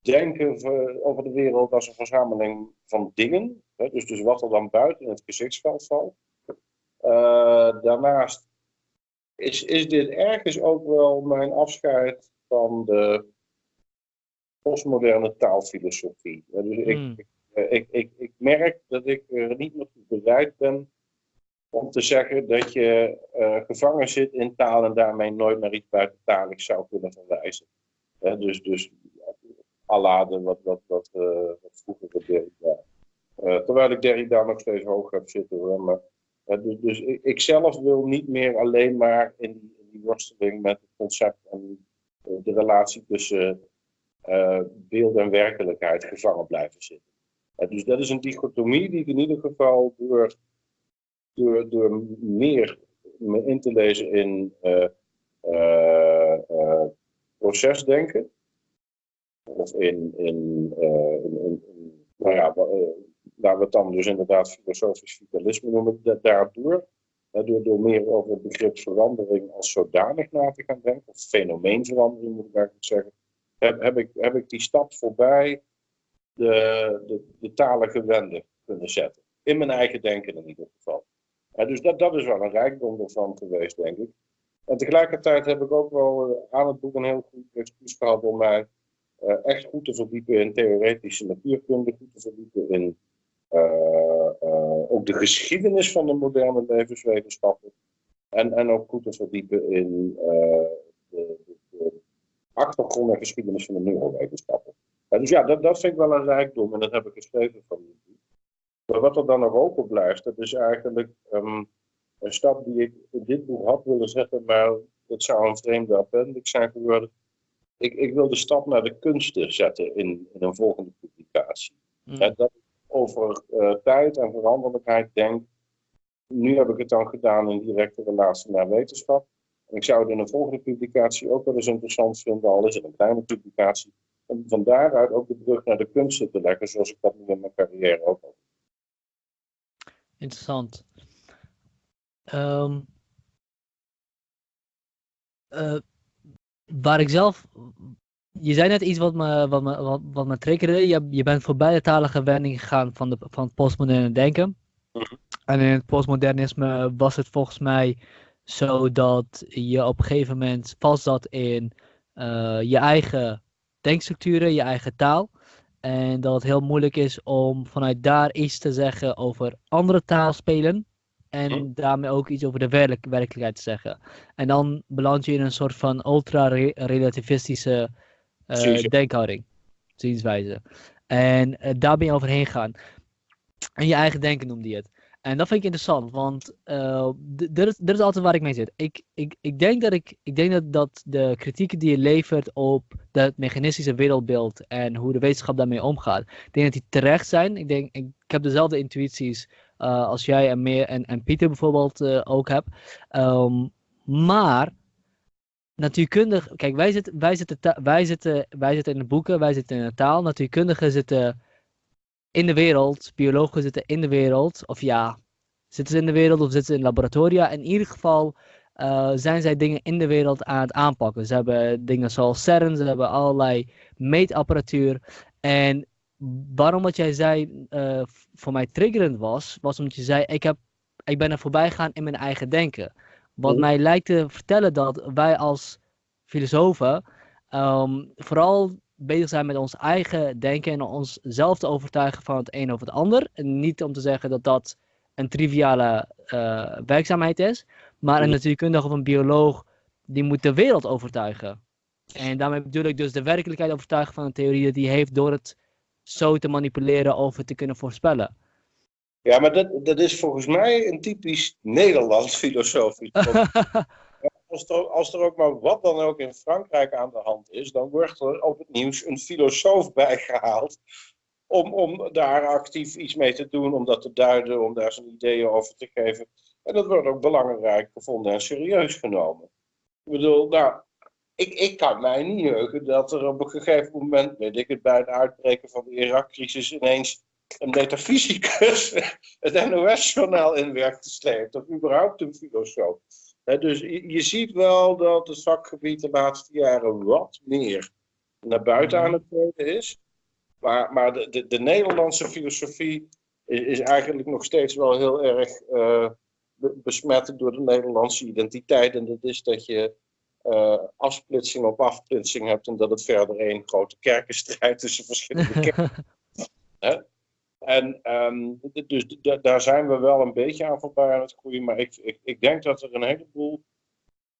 denken over de wereld als een verzameling van dingen. Hè, dus, dus wat er dan buiten het gezichtsveld valt. Uh, daarnaast is, is dit ergens ook wel mijn afscheid van de postmoderne taalfilosofie. Dus ik, mm. ik, ik, ik, ik, merk dat ik er niet meer bereid ben om te zeggen dat je uh, gevangen zit in taal en daarmee nooit naar iets buitentalig zou kunnen verwijzen. He, dus, dus Allade, wat, wat, wat, uh, wat vroeger de Derrida. Uh, terwijl ik Derrida nog steeds hoog heb zitten hoor. Maar, dus dus ik, ik, zelf wil niet meer alleen maar in die, in die worsteling met het concept en de relatie tussen beeld en werkelijkheid gevangen blijven zitten. dus dat is een dichotomie die in ieder geval door door, door meer me in te lezen in uh, procesdenken. Of in, in, in, in, nou ja, laten we het dan dus inderdaad filosofisch vitalisme noemen, daardoor. Door, door meer over het begrip verandering als zodanig na te gaan denken, of fenomeenverandering moet ik eigenlijk zeggen, heb, heb, ik, heb ik die stap voorbij de, de, de talige kunnen zetten. In mijn eigen denken in ieder geval dus dat, dat is wel een rijkdom ervan geweest, denk ik. En tegelijkertijd heb ik ook wel uh, aan het boek een heel goed excuus gehad om mij uh, echt goed te verdiepen in theoretische natuurkunde, goed te verdiepen in uh, ook de geschiedenis van de moderne levenswetenschappen. En, en ook goed te verdiepen in achtergrond en geschiedenis van de neurowetenschappen. dus ja, dat, dat vind ik wel een rijkdom en dat heb ik geschreven van maar wat er dan nog open blijft, dat is eigenlijk um, een stap die ik in dit boek had willen zetten, maar het zou een vreemde appendix zijn geworden. Ik, ik wil de stap naar de kunsten zetten in, in een volgende publicatie. Mm. En dat over uh, tijd en veranderlijkheid denk. Nu heb ik het dan gedaan in directe relatie naar wetenschap. En ik zou het in een volgende publicatie ook wel eens interessant vinden, al is het een kleine publicatie, om van daaruit ook de brug naar de kunsten te leggen, zoals ik dat nu in mijn carrière ook al Interessant. Um, uh, waar ik zelf. Je zei net iets wat me, wat me, wat, wat me triggerde. Je, je bent voorbij de talige wending gegaan van, de, van het postmoderne denken. Mhm. En in het postmodernisme was het volgens mij zo dat je op een gegeven moment vast zat in uh, je eigen denkstructuren, je eigen taal. En dat het heel moeilijk is om vanuit daar iets te zeggen over andere taalspelen. En hm. daarmee ook iets over de werk werkelijkheid te zeggen. En dan beland je in een soort van ultra-relativistische uh, denkhouding, zienswijze. En uh, daar ben je overheen gaan. En je eigen denken noemde je het. En dat vind ik interessant, want uh, dit, is, altijd waar ik mee zit. Ik, ik, ik denk, dat, ik, ik denk dat, dat de kritieken die je levert op het mechanistische wereldbeeld en hoe de wetenschap daarmee omgaat, ik denk dat die terecht zijn. Ik, denk, ik, heb dezelfde intuïties uh, als jij en, meer, en, en Pieter bijvoorbeeld uh, ook hebt. Um, maar natuurkundig, kijk, wij zitten, wij, zitten, wij, zitten, wij zitten in de boeken, wij zitten in de taal. Natuurkundigen zitten in de wereld, biologen zitten in de wereld, of ja, zitten ze in de wereld of zitten ze in laboratoria. In ieder geval uh, zijn zij dingen in de wereld aan het aanpakken. Ze hebben dingen zoals CERN, ze hebben allerlei meetapparatuur. En waarom wat jij zei uh, voor mij triggerend was, was omdat je zei, ik, heb, ik ben er voorbij gegaan in mijn eigen denken. Wat oh. mij lijkt te vertellen dat wij als filosofen um, vooral bezig zijn met ons eigen denken en onszelf te overtuigen van het een of het ander. En niet om te zeggen dat dat een triviale uh, werkzaamheid is, maar een natuurkundige of een bioloog die moet de wereld overtuigen. En daarmee bedoel ik dus de werkelijkheid overtuigen van een theorie die hij heeft door het zo te manipuleren of het te kunnen voorspellen. Ja, maar dat, dat is volgens mij een typisch Nederlands filosofisch als er, ook maar wat dan ook in Frankrijk aan de hand is, dan wordt er op het nieuws een filosoof bijgehaald. Om, om daar actief iets mee te doen, om dat te duiden, om daar zijn ideeën over te geven. En dat wordt ook belangrijk gevonden en serieus genomen. Ik bedoel, nou, ik, ik kan mij niet heugen dat er op een gegeven moment, weet ik het, bij het uitbreken van de Irak-crisis ineens een metafysicus het NOS-journaal in werk gesleept, of überhaupt een filosoof dus je ziet wel dat het vakgebied de laatste jaren wat meer naar buiten aan het treden is. Maar, maar de, de, de, Nederlandse filosofie is, is, eigenlijk nog steeds wel heel erg uh, besmet door de Nederlandse identiteit. En dat is dat je uh, afsplitsing op afsplitsing hebt en dat het verder een grote kerkenstrijd tussen verschillende kerken. En um, dus daar zijn we wel een beetje aan voorbij aan het groeien. Maar ik, ik, ik denk dat er een heleboel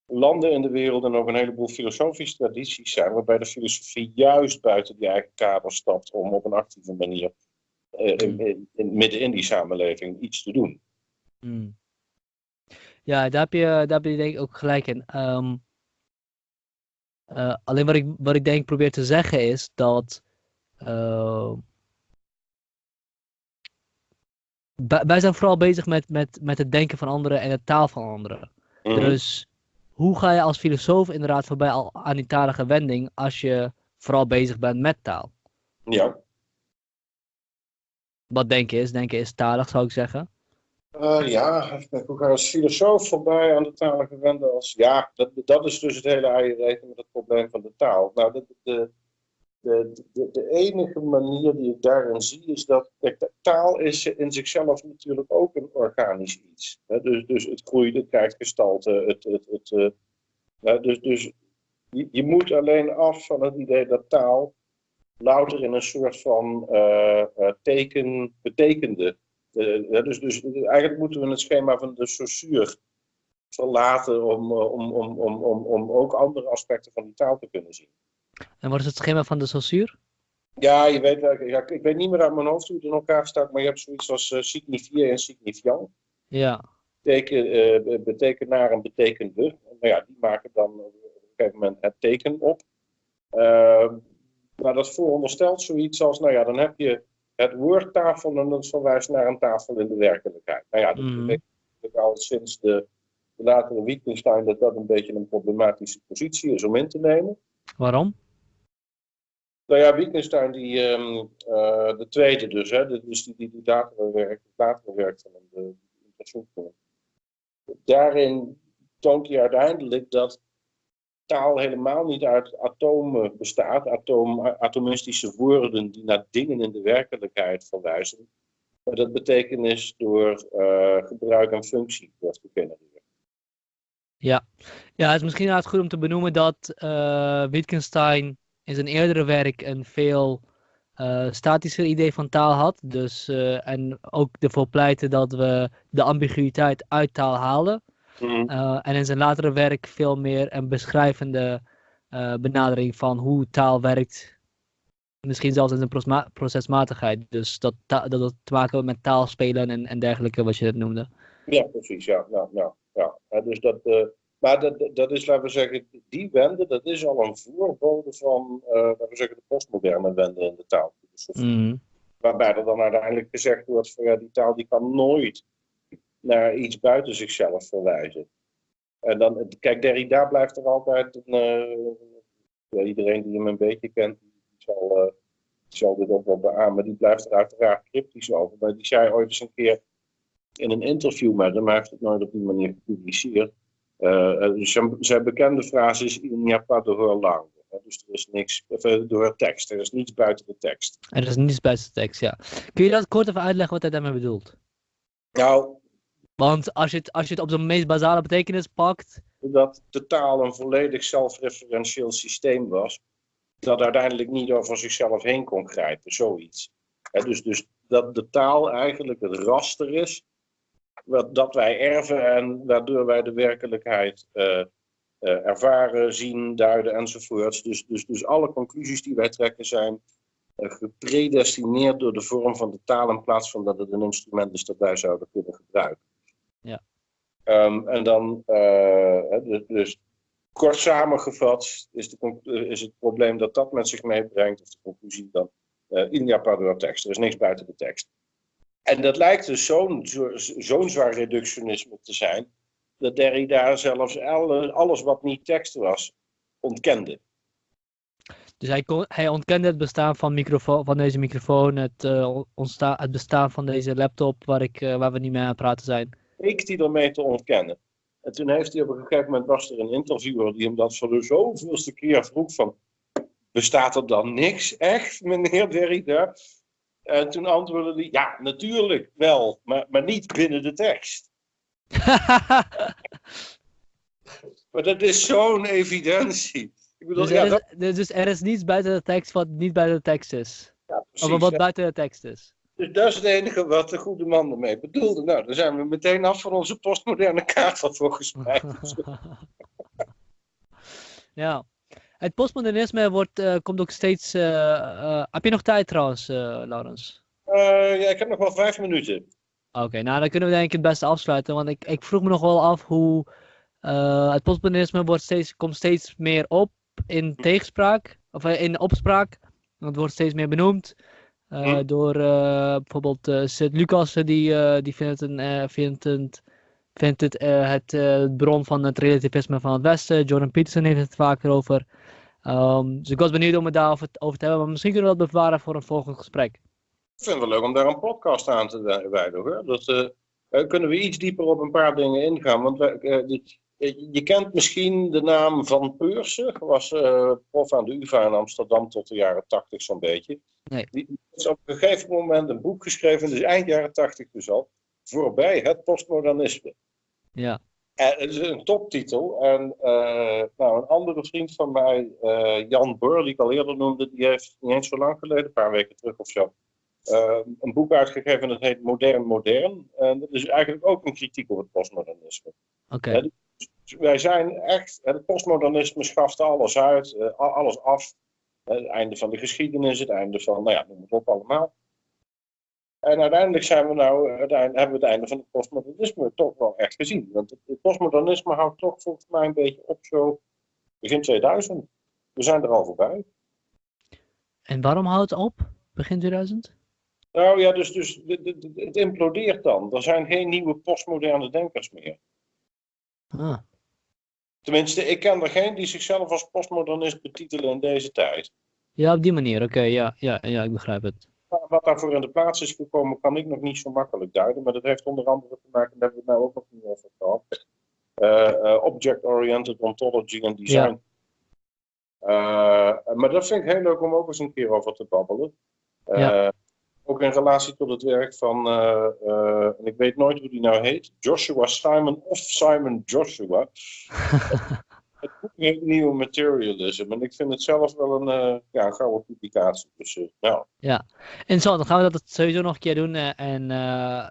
landen in de wereld en ook een heleboel filosofische tradities zijn, waarbij de filosofie juist buiten die eigen kader stapt om op een actieve manier uh, in, in, midden in die samenleving iets te doen. Hmm. Ja, daar heb, je, daar heb je denk ik ook gelijk in. Um, uh, alleen wat ik, wat ik denk probeer te zeggen is dat uh, wij zijn vooral bezig met, met, met het denken van anderen en de taal van anderen. Mhm. Dus hoe ga je als filosoof inderdaad voorbij al aan die talige wending als je vooral bezig bent met taal? Ja. Wat denken is? Denken is talig, zou ik zeggen. Uh, ja, ga je als filosoof voorbij aan de talige wending? Als, ja, dat, dat is dus het hele eierreken met het probleem van de taal. Nou, de, de, de, de, de, enige manier die ik daarin zie is dat kijk, taal is in zichzelf natuurlijk ook een organisch iets. Hè? Dus, dus het groeit, het krijgt gestalte. Het, het, het, uh, dus dus je, je, moet alleen af van het idee dat taal louter in een soort van uh, teken betekende. dus, dus eigenlijk moeten we het schema van de Saussure verlaten om, om, om, om, om, om ook andere aspecten van die taal te kunnen zien. En wat is het schema van de Saussure? Ja, je weet, ja, ik weet niet meer uit mijn hoofd hoe het in elkaar staat, maar je hebt zoiets als uh, signifier en signifiant. Ja. Beteken, uh, betekenaar en betekende. Nou ja, die maken dan op een gegeven moment het teken op. Uh, maar dat vooronderstelt zoiets als, nou ja, dan heb je het woord tafel en dat verwijst naar een tafel in de werkelijkheid. Nou ja, dat mm. weet ik al sinds de, de latere Wittgenstein dat dat een beetje een problematische positie is om in te nemen. Waarom? Nou ja, Wittgenstein, die, um, uh, de tweede dus, hè, dus die, die, die latere werk, latere werk van de, de Daarin toont hij uiteindelijk dat taal helemaal niet uit atomen bestaat, atoom, atomistische woorden die naar dingen in de werkelijkheid verwijzen, maar dat betekenis door uh, gebruik en functie wordt gegenereerd. Ja. ja, het is misschien inderdaad goed om te benoemen dat uh, Wittgenstein in zijn eerdere werk een veel uh, statischer idee van taal had. Dus, uh, en ook ervoor pleiten dat we de ambiguïteit uit taal halen. Mm. Uh, en in zijn latere werk veel meer een beschrijvende benadering van hoe taal werkt misschien zelfs in zijn procesmatigheid. Dus dat, dat het te maken met taalspelen en, en dergelijke, wat je het noemde. Ja, precies. Ja, nou, nou, ja. dus dat, maar dat, dat is, laten we zeggen, die wende, dat is al een voorbode van, uh, laten we zeggen, de postmoderne wende in de taal. Mm. Waarbij er dan uiteindelijk gezegd wordt van ja, die taal die kan nooit naar iets buiten zichzelf verwijzen. En dan, kijk, Derrida blijft er altijd, een, uh, iedereen die hem een beetje kent, die zal, uh, zal dit ook wel beamen, die blijft er uiteraard cryptisch over. Maar die zei ooit eens een keer in een interview met hem, hij heeft het nooit op die manier gepubliceerd, zijn, zijn, bekende frase is, il n'y a pas de langue. Dus er is niks door het tekst. Er is niets buiten de tekst. Er is niets buiten de tekst, ja. Kun je dat kort even uitleggen wat hij daarmee bedoelt? Nou. Want als je het, als je het op zijn meest basale betekenis pakt. Dat de taal een volledig zelfreferentieel systeem was. Dat uiteindelijk niet over zichzelf heen kon grijpen, zoiets. dus, dus dat de taal eigenlijk het raster is. Wat, dat wij erven en waardoor wij de werkelijkheid uh, uh, ervaren, zien, duiden enzovoorts. Dus, dus, dus alle conclusies die wij trekken zijn uh, gepredestineerd door de vorm van de taal in plaats van dat het een instrument is dat wij zouden kunnen gebruiken. Ja. Um, en dan, dus, dus, kort samengevat is, de, is het probleem dat dat met zich meebrengt, of de conclusie dan, in Japan tekst. Er is niks buiten de tekst. En dat lijkt dus zo'n zo'n zwaar reductionisme te zijn, dat Derrida zelfs alles wat niet tekst was, ontkende. Dus hij, kon, hij ontkende het bestaan van, microfoon, van deze microfoon, het, uh, het bestaan van deze laptop waar, ik, uh, waar we niet mee aan het praten zijn. Ik die ermee te ontkennen. En toen heeft hij op een gegeven moment, was er een interviewer die hem dat voor de zoveelste keer vroeg van, bestaat er dan niks echt, meneer Derrida? En toen antwoordde hij, ja, natuurlijk wel, maar, maar niet binnen de tekst. maar dat is zo'n evidentie. Ik bedoel, dus, ja, er is, dus er is niets buiten de tekst wat niet buiten de tekst is. Ja, precies, of wat buiten de tekst is. Dus dat is het enige wat de goede man ermee bedoelde. Nou, dan zijn we meteen af van onze postmoderne kaart volgens mij. ja. Het postmodernisme wordt, uh, komt ook steeds... Uh, uh, heb je nog tijd trouwens, Laurens? ja, ik heb nog wel vijf minuten. Oké, nou dan kunnen we denk ik het beste afsluiten. Want ik, ik vroeg me nog wel af hoe het postmodernisme wordt steeds, komt steeds meer op in hm. tegenspraak. Of eh, in opspraak. Het wordt steeds meer benoemd. Uh, door uh, bijvoorbeeld uh, Sint-Lucas, die, die vindt, een, vindt, het, vindt het, het bron van het relativisme van het Westen. Jordan Peterson heeft het vaker over. Um, dus ik was benieuwd om het daarover over te hebben, maar misschien kunnen we dat bewaren voor een volgend gesprek. Ik vind het wel leuk om daar een podcast aan te wijden hoor. Dat, uh, kunnen we iets dieper op een paar dingen ingaan. Want wij, uh, je kent misschien de naam Van Peursen. was prof aan de UvA in Amsterdam tot de jaren tachtig zo'n beetje. Nee. Die is op een gegeven moment een boek geschreven, dus eind jaren tachtig dus al, voorbij het postmodernisme. Ja. En het is een toptitel. En nou, een andere vriend van mij, Jan Beur, die ik al eerder noemde, die heeft niet eens zo lang geleden, een paar weken terug of zo, uh, een boek uitgegeven dat heet Modern Modern. En dat is eigenlijk ook een kritiek op het postmodernisme. Oké. Dus wij zijn echt, het postmodernisme schaft alles uit, alles af. het einde van de geschiedenis, het einde van, nou ja, noem het op allemaal. En uiteindelijk zijn we nou, uiteindelijk hebben we het einde van het postmodernisme toch wel echt gezien. Want het, het postmodernisme houdt toch volgens mij een beetje op zo begin 2000. We zijn er al voorbij. En waarom houdt het op, begin 2000? Nou ja, dus, dus het implodeert dan. Er zijn geen nieuwe postmoderne denkers meer. Ah. Tenminste, ik ken er geen die zichzelf als postmodernist betitelen in deze tijd. Ja, op die manier, oké, ja, ja, ja, ik begrijp het. Wat daarvoor in de plaats is gekomen, kan ik nog niet zo makkelijk duiden, maar dat heeft onder andere te maken, daar hebben we het nou ook nog niet over gehad, uh, uh, Object-Oriented Ontology en Design. Ja. Uh, maar dat vind ik heel leuk om ook eens een keer over te babbelen. Ja ook in relatie tot het werk van, en ik weet nooit hoe die nou heet, Joshua Simon of Simon Joshua. het boek heet Nieuwe Materialism en ik vind het zelf wel een, uh, ja, gouden publicatie. Dus, nou. Ja, en zo, dan gaan we dat sowieso nog een keer doen. en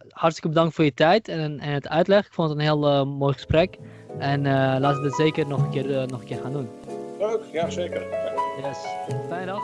hartstikke bedankt voor je tijd en, en het uitleg. Ik vond het een heel mooi gesprek. En laten we het zeker nog een keer, nog een keer gaan doen. Leuk, ja zeker. Yes, fijne dag.